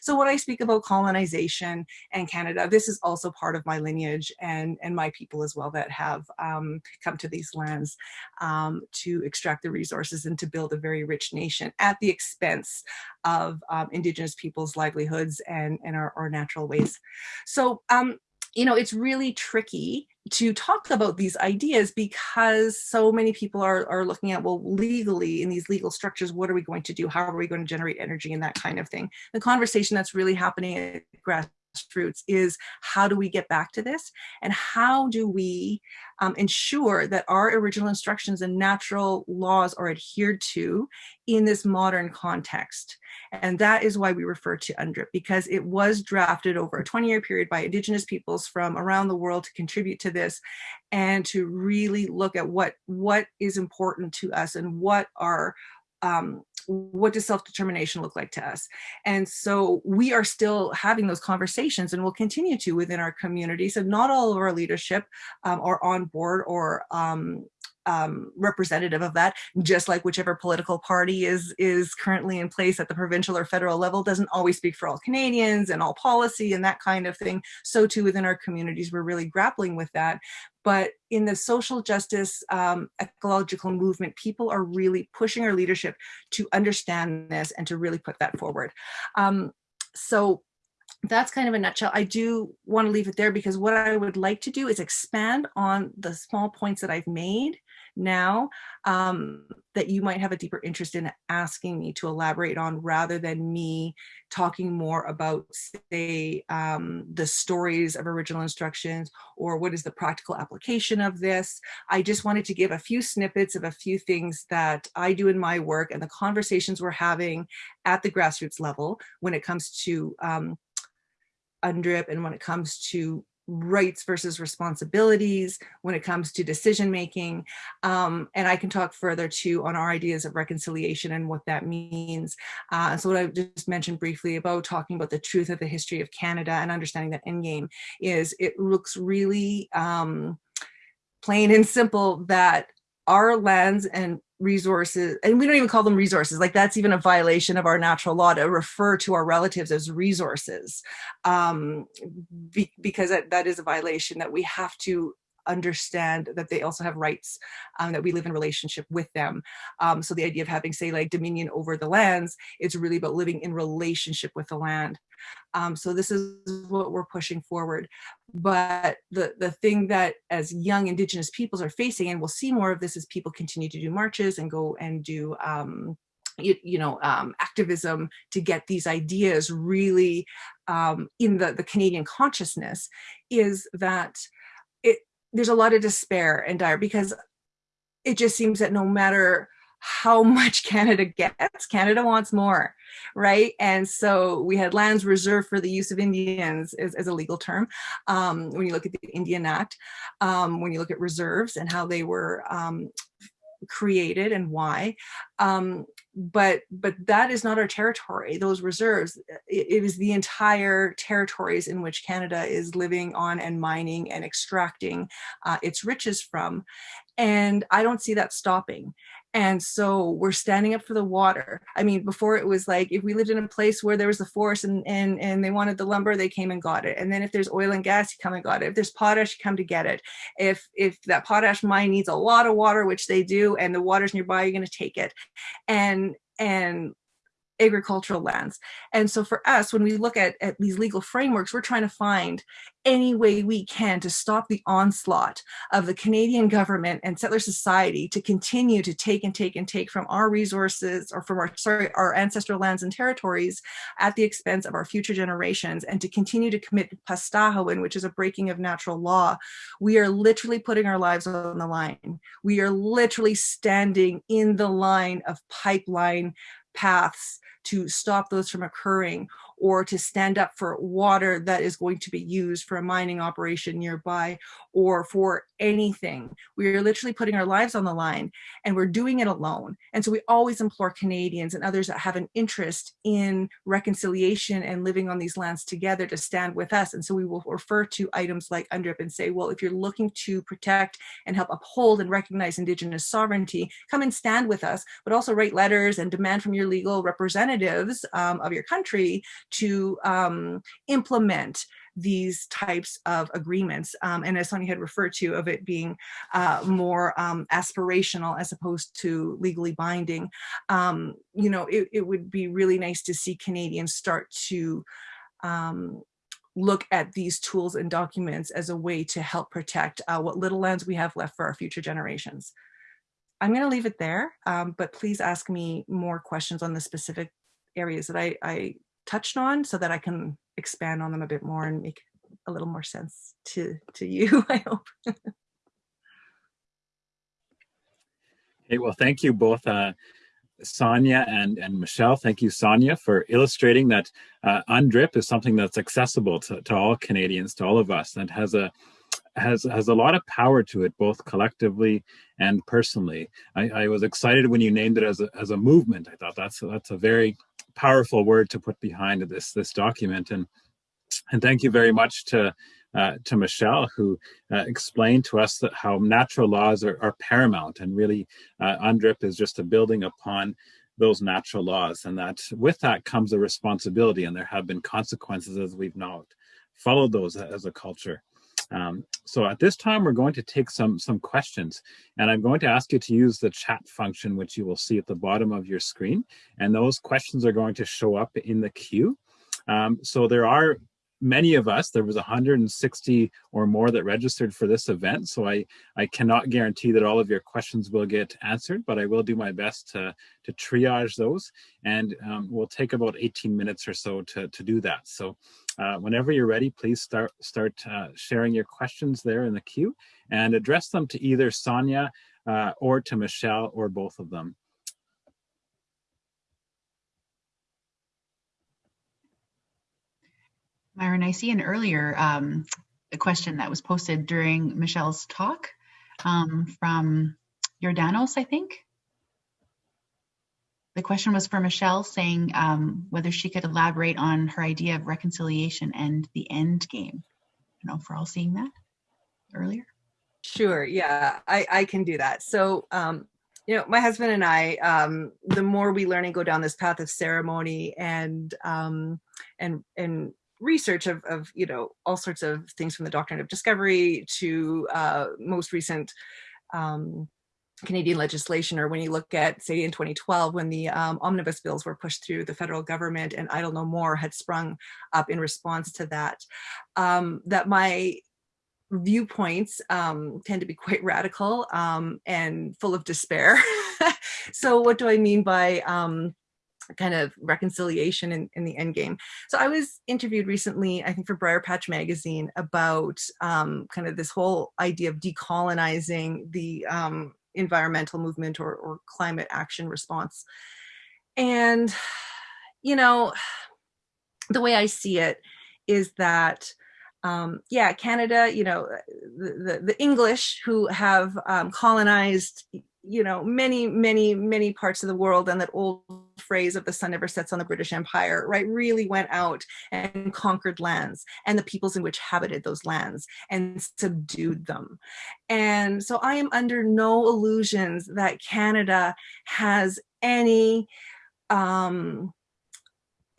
So when I speak about colonization and Canada, this is also part of my lineage and, and my people as well that have um, come to these lands um, to extract the resources and to build a very rich nation at the expense of um, Indigenous people's livelihoods and, and our, our natural ways. So um, you know, it's really tricky to talk about these ideas because so many people are, are looking at, well, legally in these legal structures, what are we going to do? How are we going to generate energy and that kind of thing? The conversation that's really happening at grassroots is how do we get back to this? And how do we um, ensure that our original instructions and natural laws are adhered to in this modern context? And that is why we refer to UNDRIP because it was drafted over a 20 year period by indigenous peoples from around the world to contribute to this and to really look at what, what is important to us and what are um, what does self-determination look like to us? And so we are still having those conversations and we'll continue to within our communities. And not all of our leadership um, are on board or um, um, representative of that, just like whichever political party is is currently in place at the provincial or federal level doesn't always speak for all Canadians and all policy and that kind of thing. So too within our communities, we're really grappling with that. But in the social justice um, ecological movement, people are really pushing our leadership to understand this and to really put that forward. Um, so that's kind of a nutshell. I do want to leave it there because what I would like to do is expand on the small points that I've made now um, that you might have a deeper interest in asking me to elaborate on rather than me talking more about say um, the stories of original instructions or what is the practical application of this. I just wanted to give a few snippets of a few things that I do in my work and the conversations we're having at the grassroots level when it comes to um, UNDRIP and when it comes to rights versus responsibilities when it comes to decision making. Um, and I can talk further too on our ideas of reconciliation and what that means. Uh, so what I just mentioned briefly about talking about the truth of the history of Canada and understanding that endgame is it looks really um, plain and simple that our lands and resources and we don't even call them resources like that's even a violation of our natural law to refer to our relatives as resources um, be, because that, that is a violation that we have to understand that they also have rights um, that we live in relationship with them. Um, so the idea of having say like dominion over the lands it's really about living in relationship with the land. Um, so this is what we're pushing forward. But the the thing that as young indigenous peoples are facing and we'll see more of this as people continue to do marches and go and do um, you, you, know um, activism to get these ideas really um, in the the Canadian consciousness is that there's a lot of despair and dire because it just seems that no matter how [LAUGHS] much Canada gets, Canada wants more, right? And so we had lands reserved for the use of Indians as, as a legal term. Um, when you look at the Indian Act, um, when you look at reserves and how they were um, created and why. Um, but but that is not our territory. Those reserves it, it is the entire territories in which canada is living on and mining and extracting uh, its riches from. And i don't see that stopping and so we're standing up for the water. I mean, before it was like, if we lived in a place where there was a forest and, and, and they wanted the lumber, they came and got it. And then if there's oil and gas, you come and got it. If there's potash, you come to get it. If, if that potash mine needs a lot of water, which they do, and the water's nearby, you're going to take it. And, and agricultural lands. And so for us, when we look at, at these legal frameworks, we're trying to find any way we can to stop the onslaught of the Canadian government and settler society to continue to take and take and take from our resources or from our, sorry, our ancestral lands and territories at the expense of our future generations and to continue to commit pastahowin, which is a breaking of natural law. We are literally putting our lives on the line. We are literally standing in the line of pipeline paths to stop those from occurring or to stand up for water that is going to be used for a mining operation nearby or for anything. We are literally putting our lives on the line and we're doing it alone. And so we always implore Canadians and others that have an interest in reconciliation and living on these lands together to stand with us. And so we will refer to items like UNDRIP and say, well, if you're looking to protect and help uphold and recognize Indigenous sovereignty, come and stand with us, but also write letters and demand from your legal representatives um, of your country to um, implement these types of agreements. Um, and as Sonia had referred to, of it being uh, more um, aspirational as opposed to legally binding, um, you know, it, it, would be really nice to see Canadians start to um, look at these tools and documents as a way to help protect uh, what little lands we have left for our future generations. I'm going to leave it there, um, but please ask me more questions on the specific areas that I, I touched on so that I can expand on them a bit more and make a little more sense to, to you, [LAUGHS] I hope. hey, well, thank you both, uh, Sonia and, and Michelle. Thank you, Sonia, for illustrating that uh, UNDRIP is something that's accessible to, to all Canadians, to all of us, and has a has has a lot of power to it, both collectively and personally. I, I was excited when you named it as a as a movement. I thought that's that's a very powerful word to put behind this this document and and thank you very much to uh, to Michelle, who uh, explained to us that how natural laws are, are paramount, and really uh, UNDRIP is just a building upon those natural laws, and that with that comes a responsibility, and there have been consequences as we've not followed those as a culture. Um, so at this time, we're going to take some, some questions and I'm going to ask you to use the chat function, which you will see at the bottom of your screen. And those questions are going to show up in the queue. Um, so there are many of us, there was 160 or more that registered for this event. So I, I cannot guarantee that all of your questions will get answered, but I will do my best to, to triage those. And um, we'll take about 18 minutes or so to, to do that. So uh, whenever you're ready, please start, start uh, sharing your questions there in the queue and address them to either Sonia uh, or to Michelle or both of them. Myron, I see an earlier um, a question that was posted during Michelle's talk um, from Jordanos, I think. The question was for Michelle saying um, whether she could elaborate on her idea of reconciliation and the end game. I know we're all seeing that earlier. Sure, yeah, I, I can do that. So, um, you know, my husband and I, um, the more we learn and go down this path of ceremony and um, and and research of, of you know all sorts of things from the doctrine of discovery to uh, most recent um, Canadian legislation, or when you look at, say, in 2012, when the um, omnibus bills were pushed through the federal government and Idle No More had sprung up in response to that, um, that my viewpoints um, tend to be quite [LAUGHS] radical um, and full of despair. [LAUGHS] so what do I mean by um, kind of reconciliation in, in the end game. So I was interviewed recently, I think for Briarpatch Magazine about um, kind of this whole idea of decolonizing the um, environmental movement or, or climate action response. And, you know, the way I see it is that um, yeah, Canada, you know, the, the, the English who have um, colonized you know, many, many, many parts of the world and that old phrase of the sun never sets on the British Empire, right, really went out and conquered lands and the peoples in which habited those lands and subdued them. And so I am under no illusions that Canada has any um,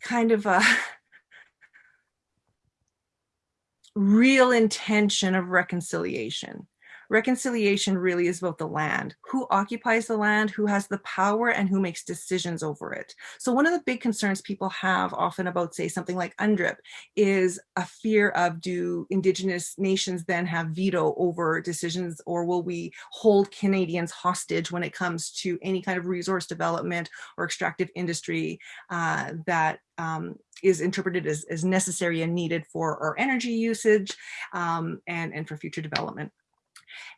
kind of a [LAUGHS] real intention of reconciliation reconciliation really is about the land who occupies the land who has the power and who makes decisions over it so one of the big concerns people have often about say something like UNDRIP is a fear of do indigenous nations then have veto over decisions or will we hold canadians hostage when it comes to any kind of resource development or extractive industry uh, that um, is interpreted as, as necessary and needed for our energy usage um, and, and for future development.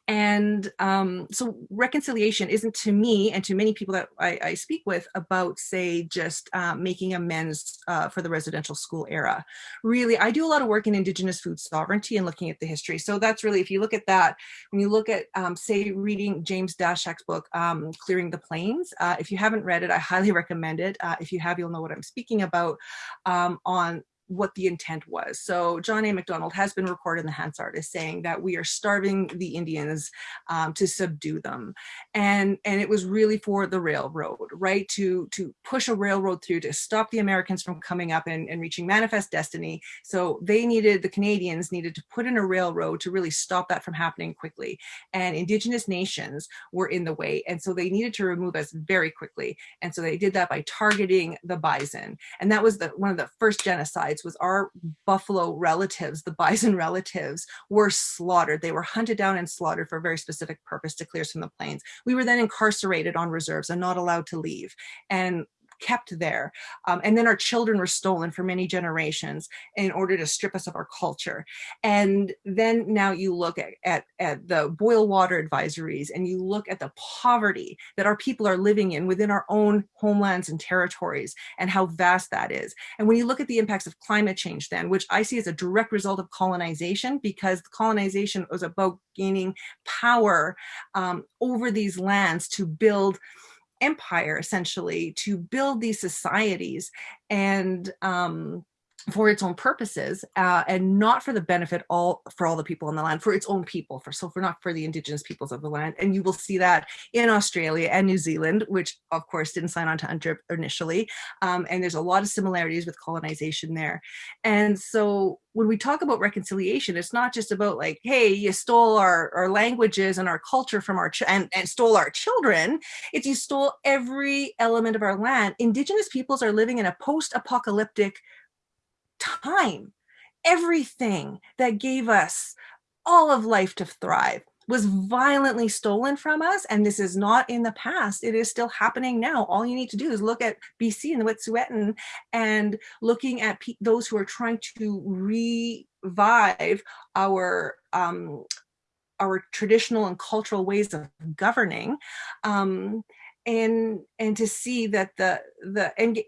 And um, so reconciliation isn't to me and to many people that I, I speak with about say just uh, making amends uh, for the residential school era. Really, I do a lot of work in indigenous food sovereignty and looking at the history. So that's really, if you look at that, when you look at um, say reading James Daschuk's book, um, Clearing the Plains, uh, if you haven't read it, I highly [LAUGHS] recommend it. Uh, if you have, you'll know what I'm speaking about um, on what the intent was. So John A. Macdonald has been recorded in the Hansard as saying that we are starving the Indians um, to subdue them. And, and it was really for the railroad, right? To, to push a railroad through to stop the Americans from coming up and, and reaching manifest destiny. So they needed, the Canadians needed to put in a railroad to really stop that from happening quickly. And indigenous nations were in the way. And so they needed to remove us very quickly. And so they did that by targeting the bison. And that was the, one of the first genocides was our buffalo relatives, the bison relatives, were slaughtered. They were hunted down and slaughtered for a very specific purpose to clear us from the plains. We were then incarcerated on reserves and not allowed to leave. And kept there. Um, and then our children were stolen for many generations in order to strip us of our culture. And then now you look at, at, at the boil water advisories and you look at the poverty that our people are living in within our own homelands and territories and how vast that is. And when you look at the impacts of climate change then, which I see as a direct result of colonization because colonization was about gaining power um, over these lands to build empire essentially to build these societies and um, for its own purposes uh, and not for the benefit all for all the people on the land for its own people for so for not for the indigenous peoples of the land. And you will see that in australia and new zealand which of course didn't sign on to UNDRIP initially um, and there's a lot of similarities with colonization there. And so when we talk about reconciliation it's not just about like hey you stole our, our languages and our culture from our and, and stole our children. It's you stole every element of our land. Indigenous peoples are living in a post-apocalyptic time, everything that gave us all of life to thrive was violently stolen from us. And this is not in the past. It is still happening now. All you need to do is look at BC and the Wet'suwet'en and looking at those who are trying to revive our um, our traditional and cultural ways of governing um, and and to see that the the and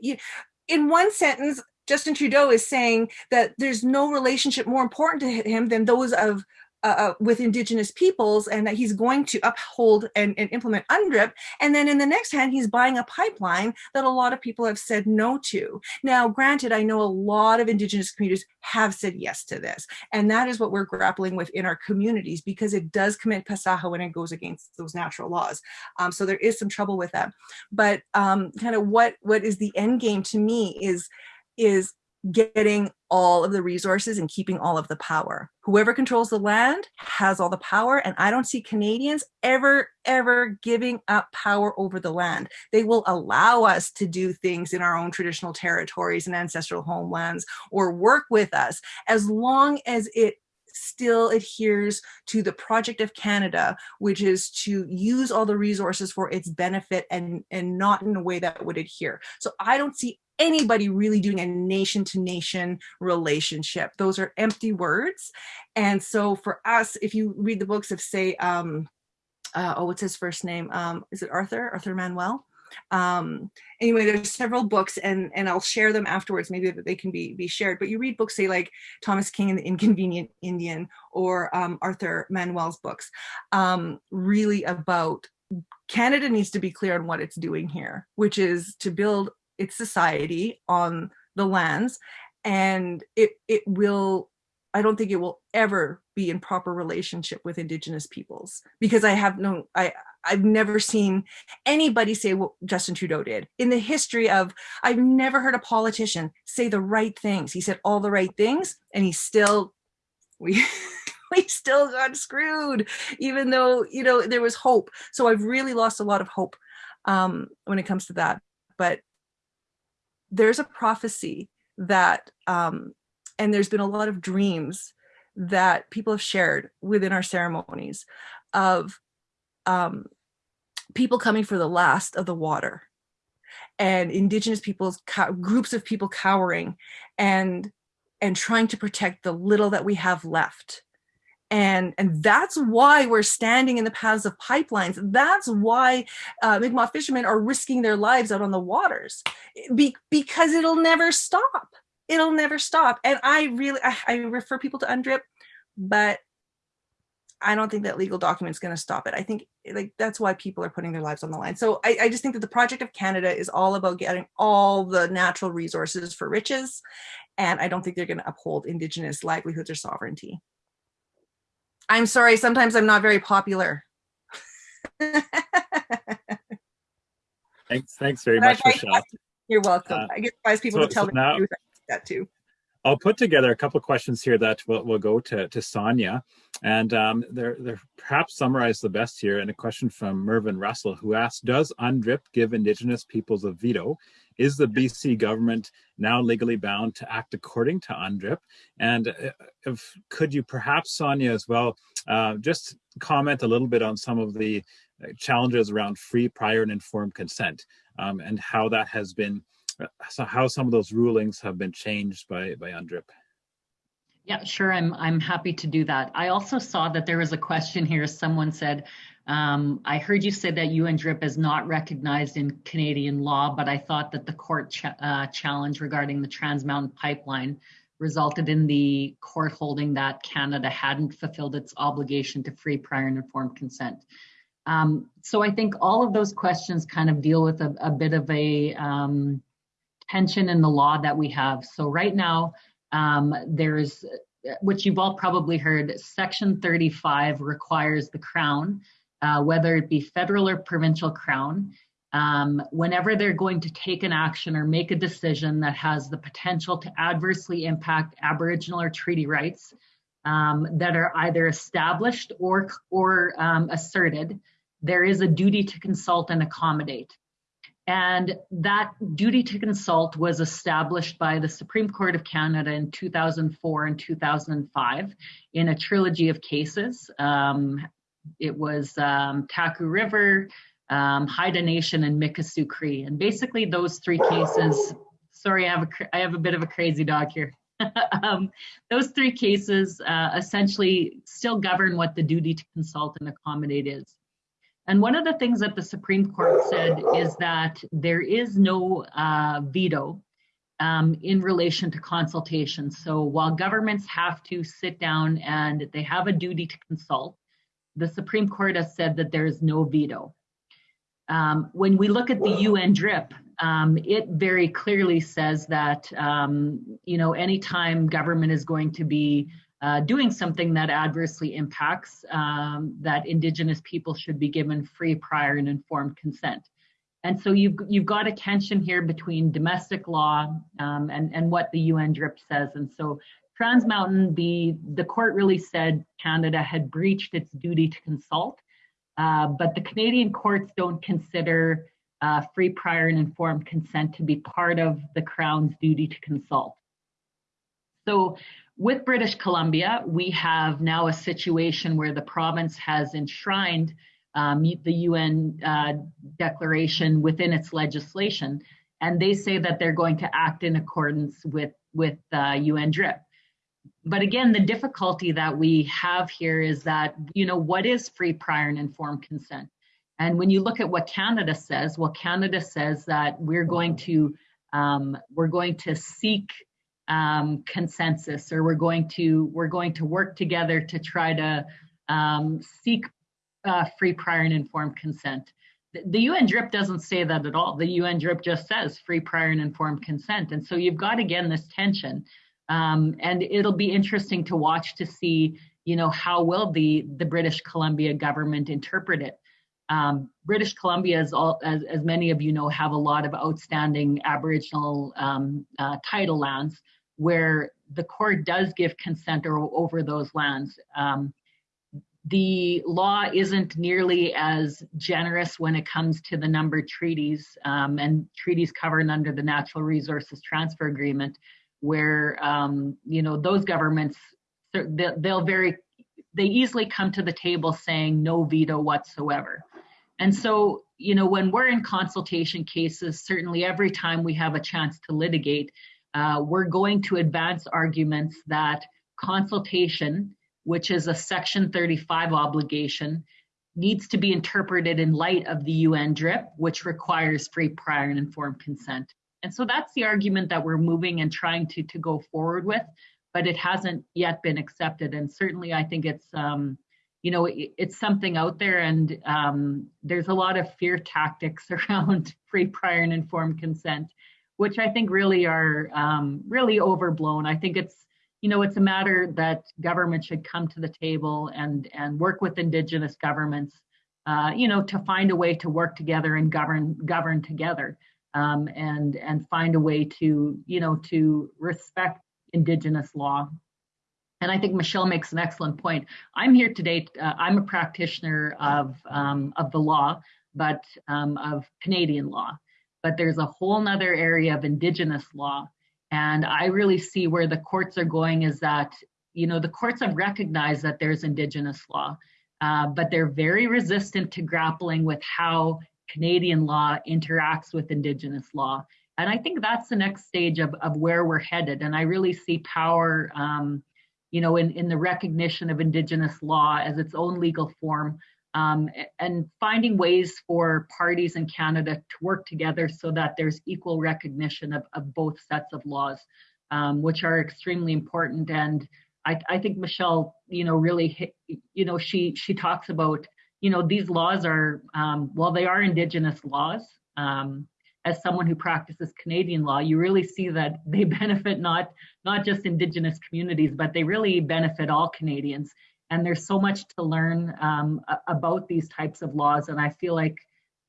in one sentence Justin Trudeau is saying that there's no relationship more important to him than those of uh, uh, with indigenous peoples and that he's going to uphold and, and, implement UNDRIP. And then in the next hand, he's buying a pipeline that a lot of people have said no to. Now, granted, I know a lot of indigenous communities have said yes to this. And that is what we're grappling with in our communities because it does commit pastahowin when it goes against those natural laws. Um, so there is some trouble with that. But um, kind of what, what is the end game to me is is getting all of the resources and keeping all of the power. Whoever controls the land has all the power and I don't see Canadians ever, ever giving up power over the land. They will allow us to do things in our own traditional territories and ancestral homelands or work with us as long as it still adheres to the project of Canada, which is to use all the resources for its benefit and, and not in a way that would adhere. So I don't see anybody really doing a nation to nation relationship. Those are empty words. And so for us, if you read the books of say, um, uh, oh, what's his first name? Um, is it Arthur, Arthur Manuel? Um, anyway, there's several books and, and I'll share them afterwards, maybe that they can be, be shared, but you read books, say like Thomas King and the Inconvenient Indian or um, Arthur Manuel's books, um, really about Canada needs to be clear on what it's doing here, which is to build its society on the lands and it it will I don't think it will ever be in proper relationship with indigenous peoples because I have no I I've never seen anybody say what Justin Trudeau did. In the history of I've never heard a politician say the right things. He said all the right things and he still we [LAUGHS] we still got screwed even though you know there was hope. So I've really lost a lot of hope um when it comes to that. But there's a prophecy that, um, and there's been a lot of dreams that people have shared within our ceremonies of um, people coming for the last of the water and indigenous peoples, groups of people cowering and and trying to protect the little that we have left and and that's why we're standing in the paths of pipelines that's why uh, Mi'kmaq fishermen are risking their lives out on the waters Be because it'll never stop it'll never stop and I really I, I refer people to UNDRIP but I don't think that legal document's going to stop it. I think like that's why people are putting their lives on the line. So I, I just think that the project of Canada is all about getting all the natural resources for riches. And I don't think they're going to uphold Indigenous livelihoods or sovereignty. I'm sorry, sometimes I'm not very popular. thanks, thanks very much, Michelle. You're welcome. Uh, I get advise people so, to tell so now, that too. I'll put together a couple of questions here that will, will go to, to Sonia. And um, they're, they're perhaps summarized the best here in a question from Mervyn Russell, who asks, does UNDRIP give Indigenous peoples a veto? Is the BC government now legally bound to act according to UNDRIP? And uh, if, could you perhaps, Sonia, as well, uh, just comment a little bit on some of the uh, challenges around free, prior, and informed consent um, and how that has been so how some of those rulings have been changed by by UNDRIP. Yeah, sure. I'm I'm happy to do that. I also saw that there was a question here. Someone said, um, I heard you say that UNDRIP is not recognized in Canadian law, but I thought that the court ch uh, challenge regarding the Trans Mountain Pipeline resulted in the court holding that Canada hadn't fulfilled its obligation to free, prior, and informed consent. Um, so I think all of those questions kind of deal with a, a bit of a um, tension in the law that we have. So right now, Um, there's, which you've all probably heard, Section 35 requires the Crown, uh, whether it be federal or provincial Crown, um, whenever they're going to take an action or make a decision that has the potential to adversely impact Aboriginal or treaty rights um, that are either established or, or um, asserted, there is a duty to consult and accommodate. And that duty to consult was established by the Supreme Court of Canada in 2004 and 2005 in a trilogy of cases. Um, it was um, Taku River, um, Haida Nation, and Mikisew Cree. And basically, those three cases. Sorry, I have a I have a bit of a crazy dog here. [LAUGHS] um, those three cases uh, essentially still govern what the duty to consult and accommodate is. And one of the things that the Supreme Court said is that there is no uh, veto um, in relation to consultation. So while governments have to sit down and they have a duty to consult, the Supreme Court has said that there is no veto. Um, when we look at the UN DRIP, um, it very clearly says that um, you know anytime government is going to be uh, doing something that adversely impacts um, that indigenous people should be given free prior and informed consent and so you've you've got a tension here between domestic law um, and and what the UN DRIP says and so Trans Mountain the the court really said Canada had breached its duty to consult uh, but the Canadian courts don't consider uh, free, prior, and informed consent to be part of the Crown's duty to consult. So with British Columbia, we have now a situation where the province has enshrined um, the UN uh, declaration within its legislation, and they say that they're going to act in accordance with, with uh, UN DRIP. But again, the difficulty that we have here is that, you know, what is free, prior, and informed consent? And when you look at what Canada says, well, Canada says that we're going to um, we're going to seek um, consensus, or we're going to we're going to work together to try to um, seek uh, free, prior, and informed consent. The, the UN DRIP doesn't say that at all. The UN DRIP just says free, prior, and informed consent. And so you've got again this tension, um, and it'll be interesting to watch to see, you know, how will the the British Columbia government interpret it. Um, British Columbia, as, all, as, as, many of you know, have a lot of outstanding Aboriginal um, uh, title lands where the court does give consent or, over those lands. Um, the law isn't nearly as generous when it comes to the number of treaties um, and treaties covered under the Natural Resources Transfer Agreement, where um, you know those governments they'll very they easily come to the table saying no veto whatsoever. And so, you know, when we're in consultation cases, certainly every time we have a chance to litigate, uh, we're going to advance arguments that consultation, which is a Section 35 obligation, needs to be interpreted in light of the UN DRIP, which requires free, prior, and informed consent. And so that's the argument that we're moving and trying to, to go forward with, but it hasn't yet been accepted. And certainly I think it's, um, you know, it, it's something out there, and um, there's a lot of fear tactics [LAUGHS] around free, prior, and informed consent, which I think really are um, really overblown. I think it's, you know, it's a matter that government should come to the table and and work with indigenous governments, uh, you know, to find a way to work together and govern govern together, um, and and find a way to, you know, to respect indigenous law and I think Michelle makes an excellent point. I'm here today. Uh, I'm a practitioner of um, of the law, but um, of Canadian law. But there's a whole nother area of Indigenous law, and I really see where the courts are going. Is that you know the courts have recognized that there's Indigenous law, uh, but they're very resistant to grappling with how Canadian law interacts with Indigenous law. And I think that's the next stage of, of where we're headed. And I really see power um, you know, in, in the recognition of Indigenous law as its own legal form, um, and finding ways for parties in Canada to work together so that there's equal recognition of, of both sets of laws, um, which are extremely important. And I, I, think Michelle, you know, really, hit, you know, she she talks about, you know, these laws are, um, well, they are Indigenous laws. Um, as someone who practices Canadian law, you really see that they [LAUGHS] benefit not not just Indigenous communities, but they really benefit all Canadians. And there's so much to learn um, about these types of laws. And I feel like,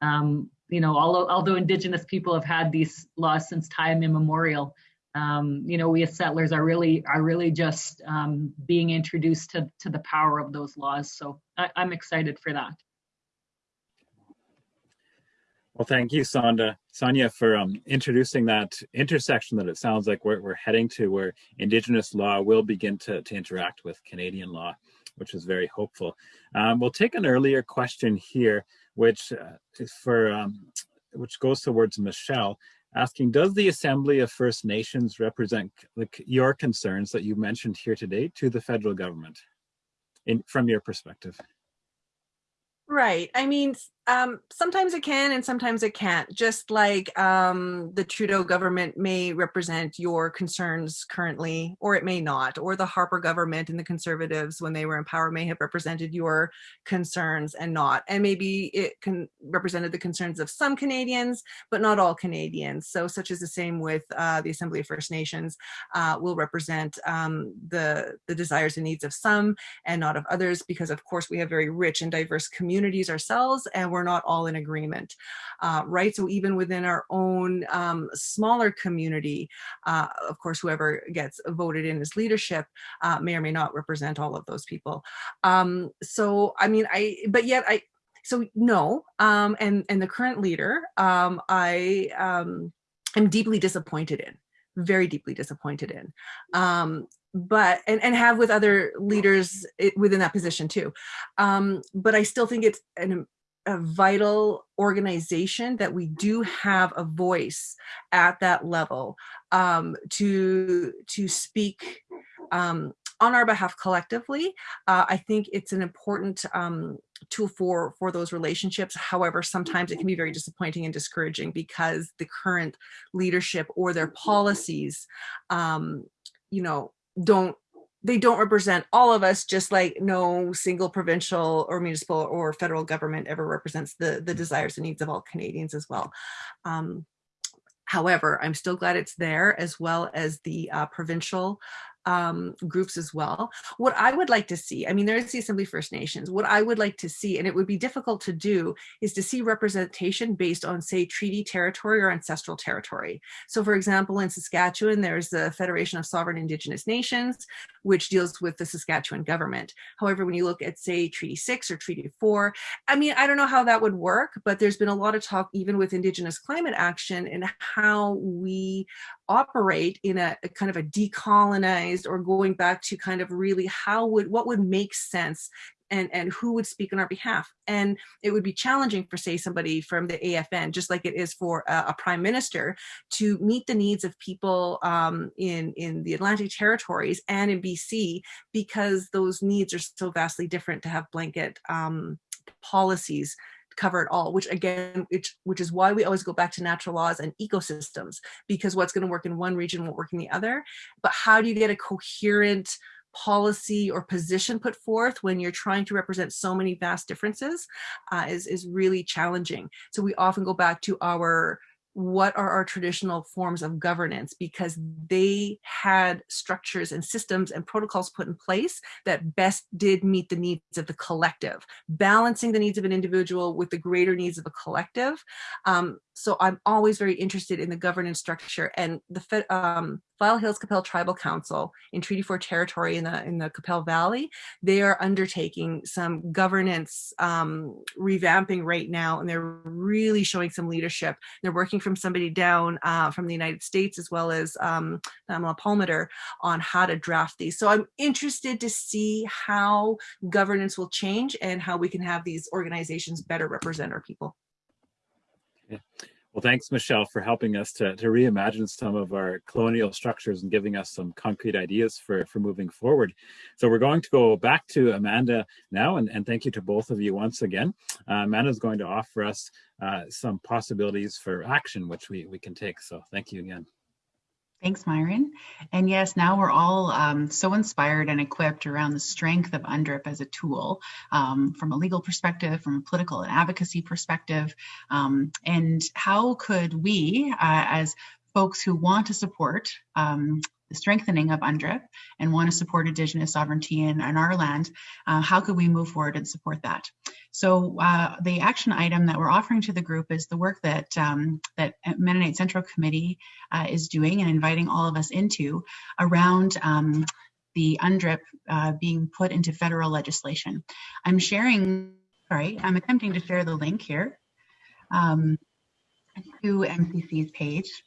um, you know, although, although Indigenous people have had these laws since time immemorial, um, you know, we as settlers are really are really just um, being introduced to, to the power of those laws. So I, I'm excited for that. Well, thank you, Sonda, Sonia, for um, introducing that intersection that it sounds like we're, we're heading to where Indigenous law will begin to, to interact with Canadian law, which is very hopeful. Um, we'll take an earlier question here, which uh, is for, um, which goes towards Michelle, asking, does the Assembly of First Nations represent like your concerns that you mentioned here today to the federal government in, from your perspective? Right. I mean, um, sometimes it can and sometimes it can't. Just like um, the Trudeau government may represent your concerns currently, or it may not, or the Harper government and the Conservatives, when they were in power, may have represented your concerns and not. And maybe it can represented the concerns of some Canadians, but not all Canadians. So, such is the same with uh, the Assembly of First Nations, uh, will represent um, the the desires and needs of some and not of others, because of course we have very rich and diverse communities ourselves, and we're we're not all in agreement, uh, right? So even within our own um, smaller community, uh, of course, whoever gets voted in as leadership uh, may or may not represent all of those people. Um, so, I mean, I, but yet I, so no, um, and, and the current leader, um, I um, am deeply disappointed in very deeply disappointed in um, but and, and have with other leaders within that position too um, but i still think it's an a vital organization that we do have a voice at that level um, to to speak um, on our behalf collectively. Uh, I think it's an important um, tool for for those relationships. However, sometimes it can be very disappointing and discouraging because the current leadership or their policies, um, you know, don't they don't represent all of us, just like no single provincial or municipal or federal government ever represents the, the desires and needs of all Canadians as well. Um, however, I'm still glad it's there as well as the uh, provincial um, groups as well. What I would like to see, I mean, there's the Assembly First Nations. What I would like to see, and it would be difficult to do, is to see representation based on, say, treaty territory or ancestral territory. So, for example, in Saskatchewan, there's the Federation of Sovereign Indigenous Nations, which deals with the Saskatchewan government. However, when you look at, say, Treaty 6 or Treaty 4, I mean, I don't know how that would work, but there's been a lot of talk, even with Indigenous climate action, and how we operate in a, a, kind of a decolonized or going back to kind of really how would what would make sense and and who would speak on our behalf. And it would be challenging for say somebody from the afn just like it is for a, a prime minister to meet the needs of people um, in in the atlantic territories and in bc because those needs are so vastly different to have blanket um, policies cover it all, which again, which, which is why we always go back to natural laws and ecosystems, because what's going to work in one region won't work in the other. But how do you get a coherent policy or position put forth when you're trying to represent so many vast differences uh, is, is really challenging. So we often go back to our what are our traditional forms of governance? Because they had structures and systems and protocols put in place that best did meet the needs of the collective. Balancing the needs of an individual with the greater needs of a collective um, so I'm always very interested in the governance structure and the um, File Hills Qu'Appelle Tribal Council in Treaty 4 territory in the in the Qu'Appelle Valley. They are undertaking some governance um, revamping right now, and they're really showing some leadership. They're working from somebody down uh, from the United States as well as um, Pamela Palmater on how to draft these. So I'm interested to see how governance will change and how we can have these organizations better represent our people. Well, thanks, Michelle, for helping us to, to reimagine some of our colonial structures and giving us some concrete ideas for, for moving forward. So we're going to go back to Amanda now, and, and thank you to both of you once again. Uh, Amanda is going to offer us uh, some possibilities for action, which we, we can take. So thank you again. Thanks, Myron. And yes, now we're all um, so inspired and equipped around the strength of UNDRIP as a tool um, from a legal perspective, from a political and advocacy perspective. Um, and how could we, uh, as folks who want to support um, strengthening of UNDRIP and want to support Indigenous sovereignty in, in our land, uh, how could we move forward and support that? So uh, the action item that we're offering to the group is the work that um, that Mennonite Central Committee uh, is doing and inviting all of us into around um, the UNDRIP uh, being put into federal legislation. I'm sharing, sorry, I'm attempting to share the link here um, to MCC's page.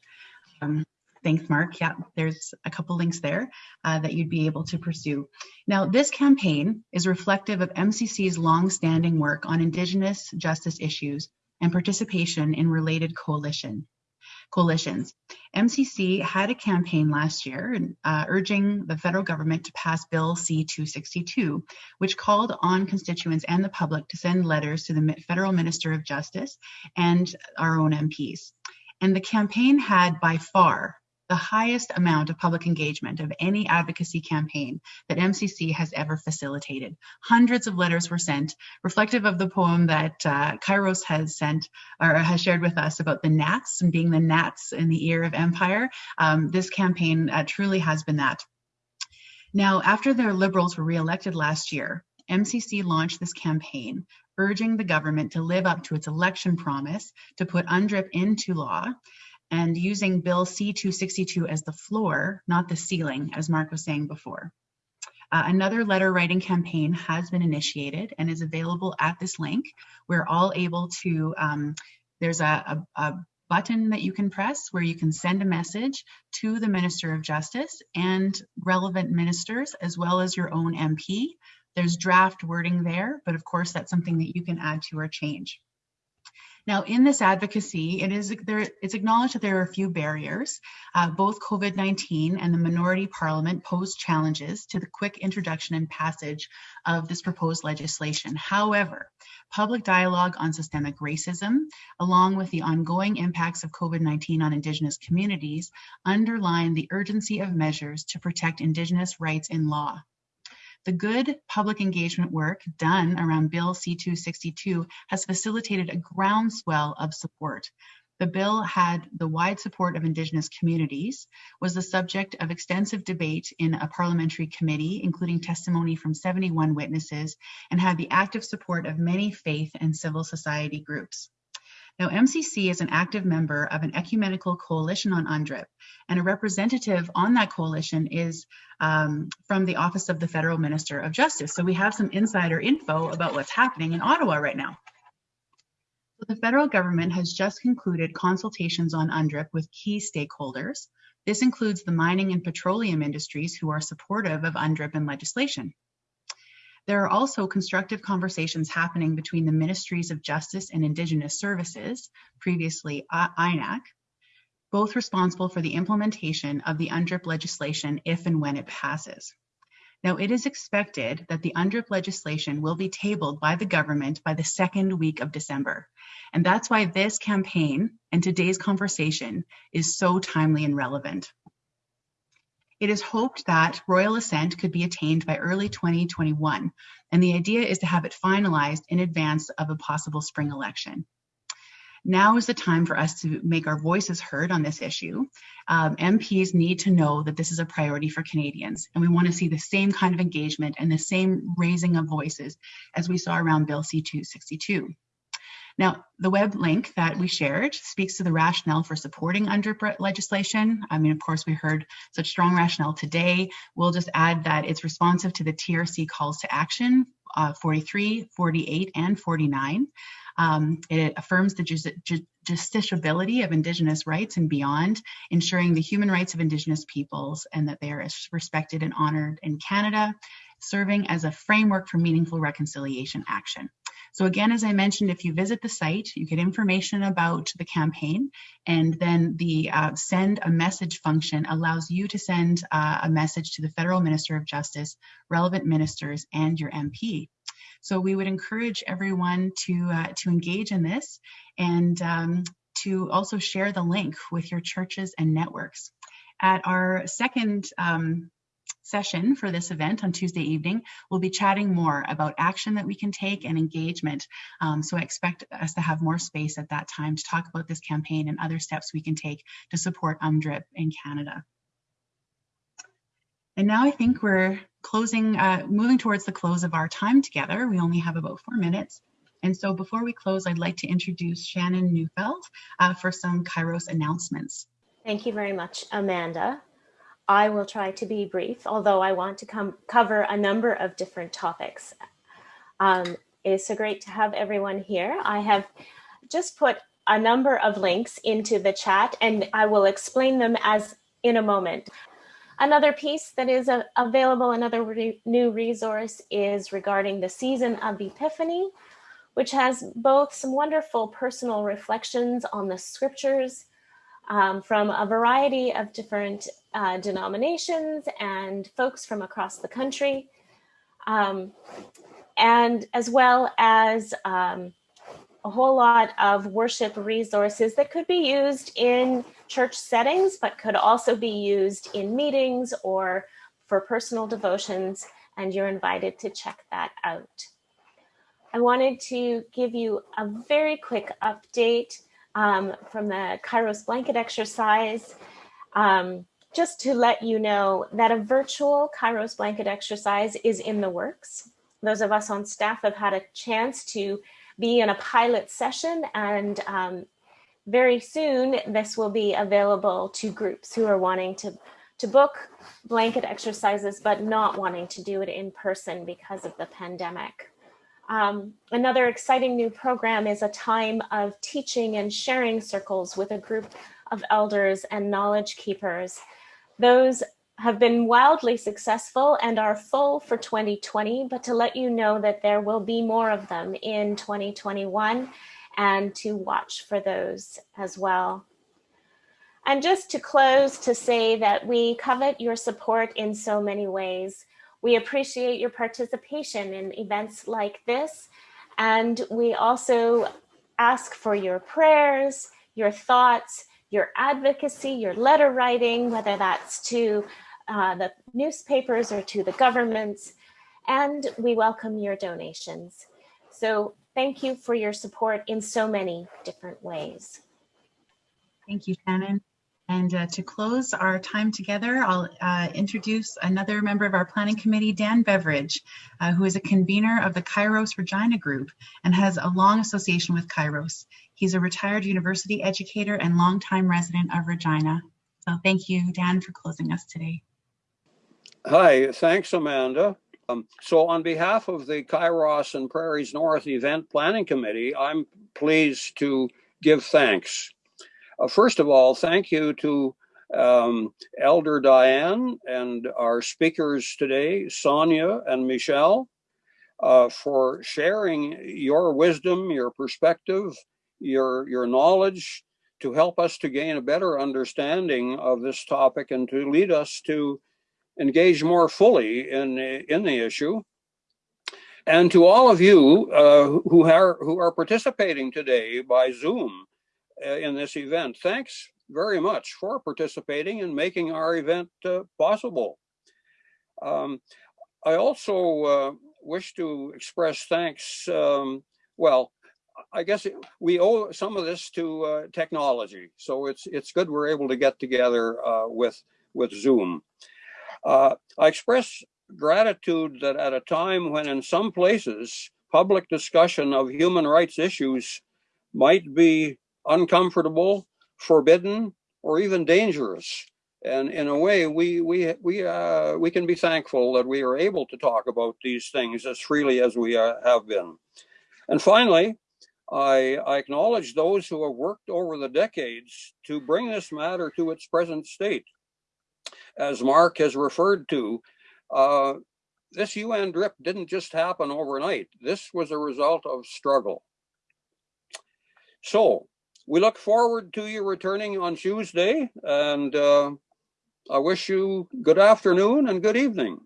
Thanks, Mark. Yeah, there's a couple links there uh, that you'd be able to pursue. Now, this campaign is reflective of MCC's long-standing work on Indigenous justice issues and participation in related coalition coalitions. MCC had a campaign last year uh, urging the federal government to pass Bill C-262, which called on constituents and the public to send letters to the federal Minister of Justice and our own MPs. And the campaign had by far the highest amount of public engagement of any advocacy campaign that MCC has ever facilitated. Hundreds of letters were sent, reflective of the poem that uh, Kairos has sent or has shared with us about the gnats and being the gnats in the ear of empire. Um, this campaign uh, truly has been that. Now, after the Liberals were re-elected last year, MCC launched this campaign urging the government to live up to its election promise to put UNDRIP into law and using Bill C-262 as the floor, not the ceiling, as Mark was saying before. Uh, another letter writing campaign has been initiated and is available at this link. We're all able to, um, there's a, a, a button that you can press where you can send a message to the Minister of Justice and relevant ministers, as well as your own MP. There's draft wording there, but of course that's something that you can add to or change. Now, in this advocacy, it is there, it's acknowledged that there are a few barriers. Uh, both COVID-19 and the minority parliament pose challenges to the quick introduction and passage of this proposed legislation. However, public dialogue on systemic racism, along with the ongoing impacts of COVID-19 on Indigenous communities, underline the urgency of measures to protect Indigenous rights in law. The good public engagement work done around Bill C-262 has facilitated a groundswell of support. The bill had the wide support of Indigenous communities, was the subject of extensive debate in a parliamentary committee, including testimony from 71 witnesses, and had the active support of many faith and civil society groups. Now, MCC is an active member of an ecumenical coalition on UNDRIP, and a representative on that coalition is um, from the Office of the Federal Minister of Justice. So we have some insider info about what's happening in Ottawa right now. So the federal government has just concluded consultations on UNDRIP with key stakeholders. This includes the mining and petroleum industries who are supportive of UNDRIP and legislation. There are also constructive conversations happening between the Ministries of Justice and Indigenous Services, previously INAC, both responsible for the implementation of the UNDRIP legislation if and when it passes. Now, it is expected that the UNDRIP legislation will be tabled by the government by the second week of December. And that's why this campaign and today's conversation is so timely and relevant. It is hoped that royal assent could be attained by early 2021, and the idea is to have it finalized in advance of a possible spring election. Now is the time for us to make our voices heard on this issue. Um, MPs need to know that this is a priority for Canadians, and we want to see the same kind of engagement and the same raising of voices as we saw around Bill C-262. Now, the web link that we shared speaks to the rationale for supporting UNDRIP legislation. I mean, of course, we heard such strong rationale today. We'll just add that it's responsive to the TRC calls to action uh, 43, 48, and 49. Um, it affirms the ju ju justiciability of Indigenous rights and beyond, ensuring the human rights of Indigenous peoples and that they are respected and honored in Canada, serving as a framework for meaningful reconciliation action. So again, as I mentioned, if you visit the site, you get information about the campaign and then the uh, send a message function allows you to send uh, a message to the Federal Minister of Justice, relevant ministers, and your MP. So we would encourage everyone to, uh, to engage in this and um, to also share the link with your churches and networks. At our second um, session for this event on Tuesday evening, we'll be chatting more about action that we can take and engagement. Um, so I expect us to have more space at that time to talk about this campaign and other steps we can take to support UNDRIP in Canada. And now I think we're closing, uh, moving towards the close of our time together. We only have about four minutes. And so before we close, I'd like to introduce Shannon Neufeld uh, for some Kairos announcements. Thank you very much, Amanda. I will try to be brief, although I want to come cover a number of different topics. Um, it's so great to have everyone here. I have just put a number of links into the chat and I will explain them as in a moment. Another piece that is a, available, another re new resource is regarding the season of Epiphany, which has both some wonderful personal reflections on the scriptures um, from a variety of different uh, denominations and folks from across the country, um, and as well as um, a whole lot of worship resources that could be used in church settings, but could also be used in meetings or for personal devotions, and you're invited to check that out. I wanted to give you a very quick update um, from the Kairos blanket exercise, um, just to let you know that a virtual Kairos blanket exercise is in the works. Those of us on staff have had a chance to be in a pilot session and um, very soon this will be available to groups who are wanting to to book blanket exercises but not wanting to do it in person because of the pandemic. Um, another exciting new program is a time of teaching and sharing circles with a group of elders and knowledge keepers. Those have been wildly successful and are full for 2020, but to let you know that there will be more of them in 2021 and to watch for those as well. And just to close to say that we covet your support in so many ways. We appreciate your participation in events like this. And we also ask for your prayers, your thoughts, your advocacy, your letter writing, whether that's to uh, the newspapers or to the governments. And we welcome your donations. So thank you for your support in so many different ways. Thank you, Shannon. And uh, to close our time together, I'll uh, introduce another member of our planning committee, Dan Beveridge, uh, who is a convener of the Kairos Regina Group and has a long association with Kairos. He's a retired university educator and longtime resident of Regina. So thank you, Dan, for closing us today. Hi, thanks, Amanda. Um, so on behalf of the Kairos and Prairies North Event Planning Committee, I'm pleased to give thanks uh, first of all, thank you to um, Elder Diane and our speakers today, Sonia and Michelle, uh, for sharing your wisdom, your perspective, your, your knowledge to help us to gain a better understanding of this topic and to lead us to engage more fully in, in the issue. And to all of you uh, who, are, who are participating today by Zoom, in this event. Thanks very much for participating and making our event uh, possible. Um, I also uh, wish to express thanks, um, well, I guess we owe some of this to uh, technology. So it's it's good we're able to get together uh, with, with Zoom. Uh, I express gratitude that at a time when in some places public discussion of human rights issues might be uncomfortable, forbidden, or even dangerous. And in a way, we we we uh, we can be thankful that we are able to talk about these things as freely as we uh, have been. And finally, I, I acknowledge those who have worked over the decades to bring this matter to its present state. As Mark has referred to, uh, this UNDRIP didn't just happen overnight. This was a result of struggle. So we look forward to you returning on Tuesday and uh, I wish you good afternoon and good evening.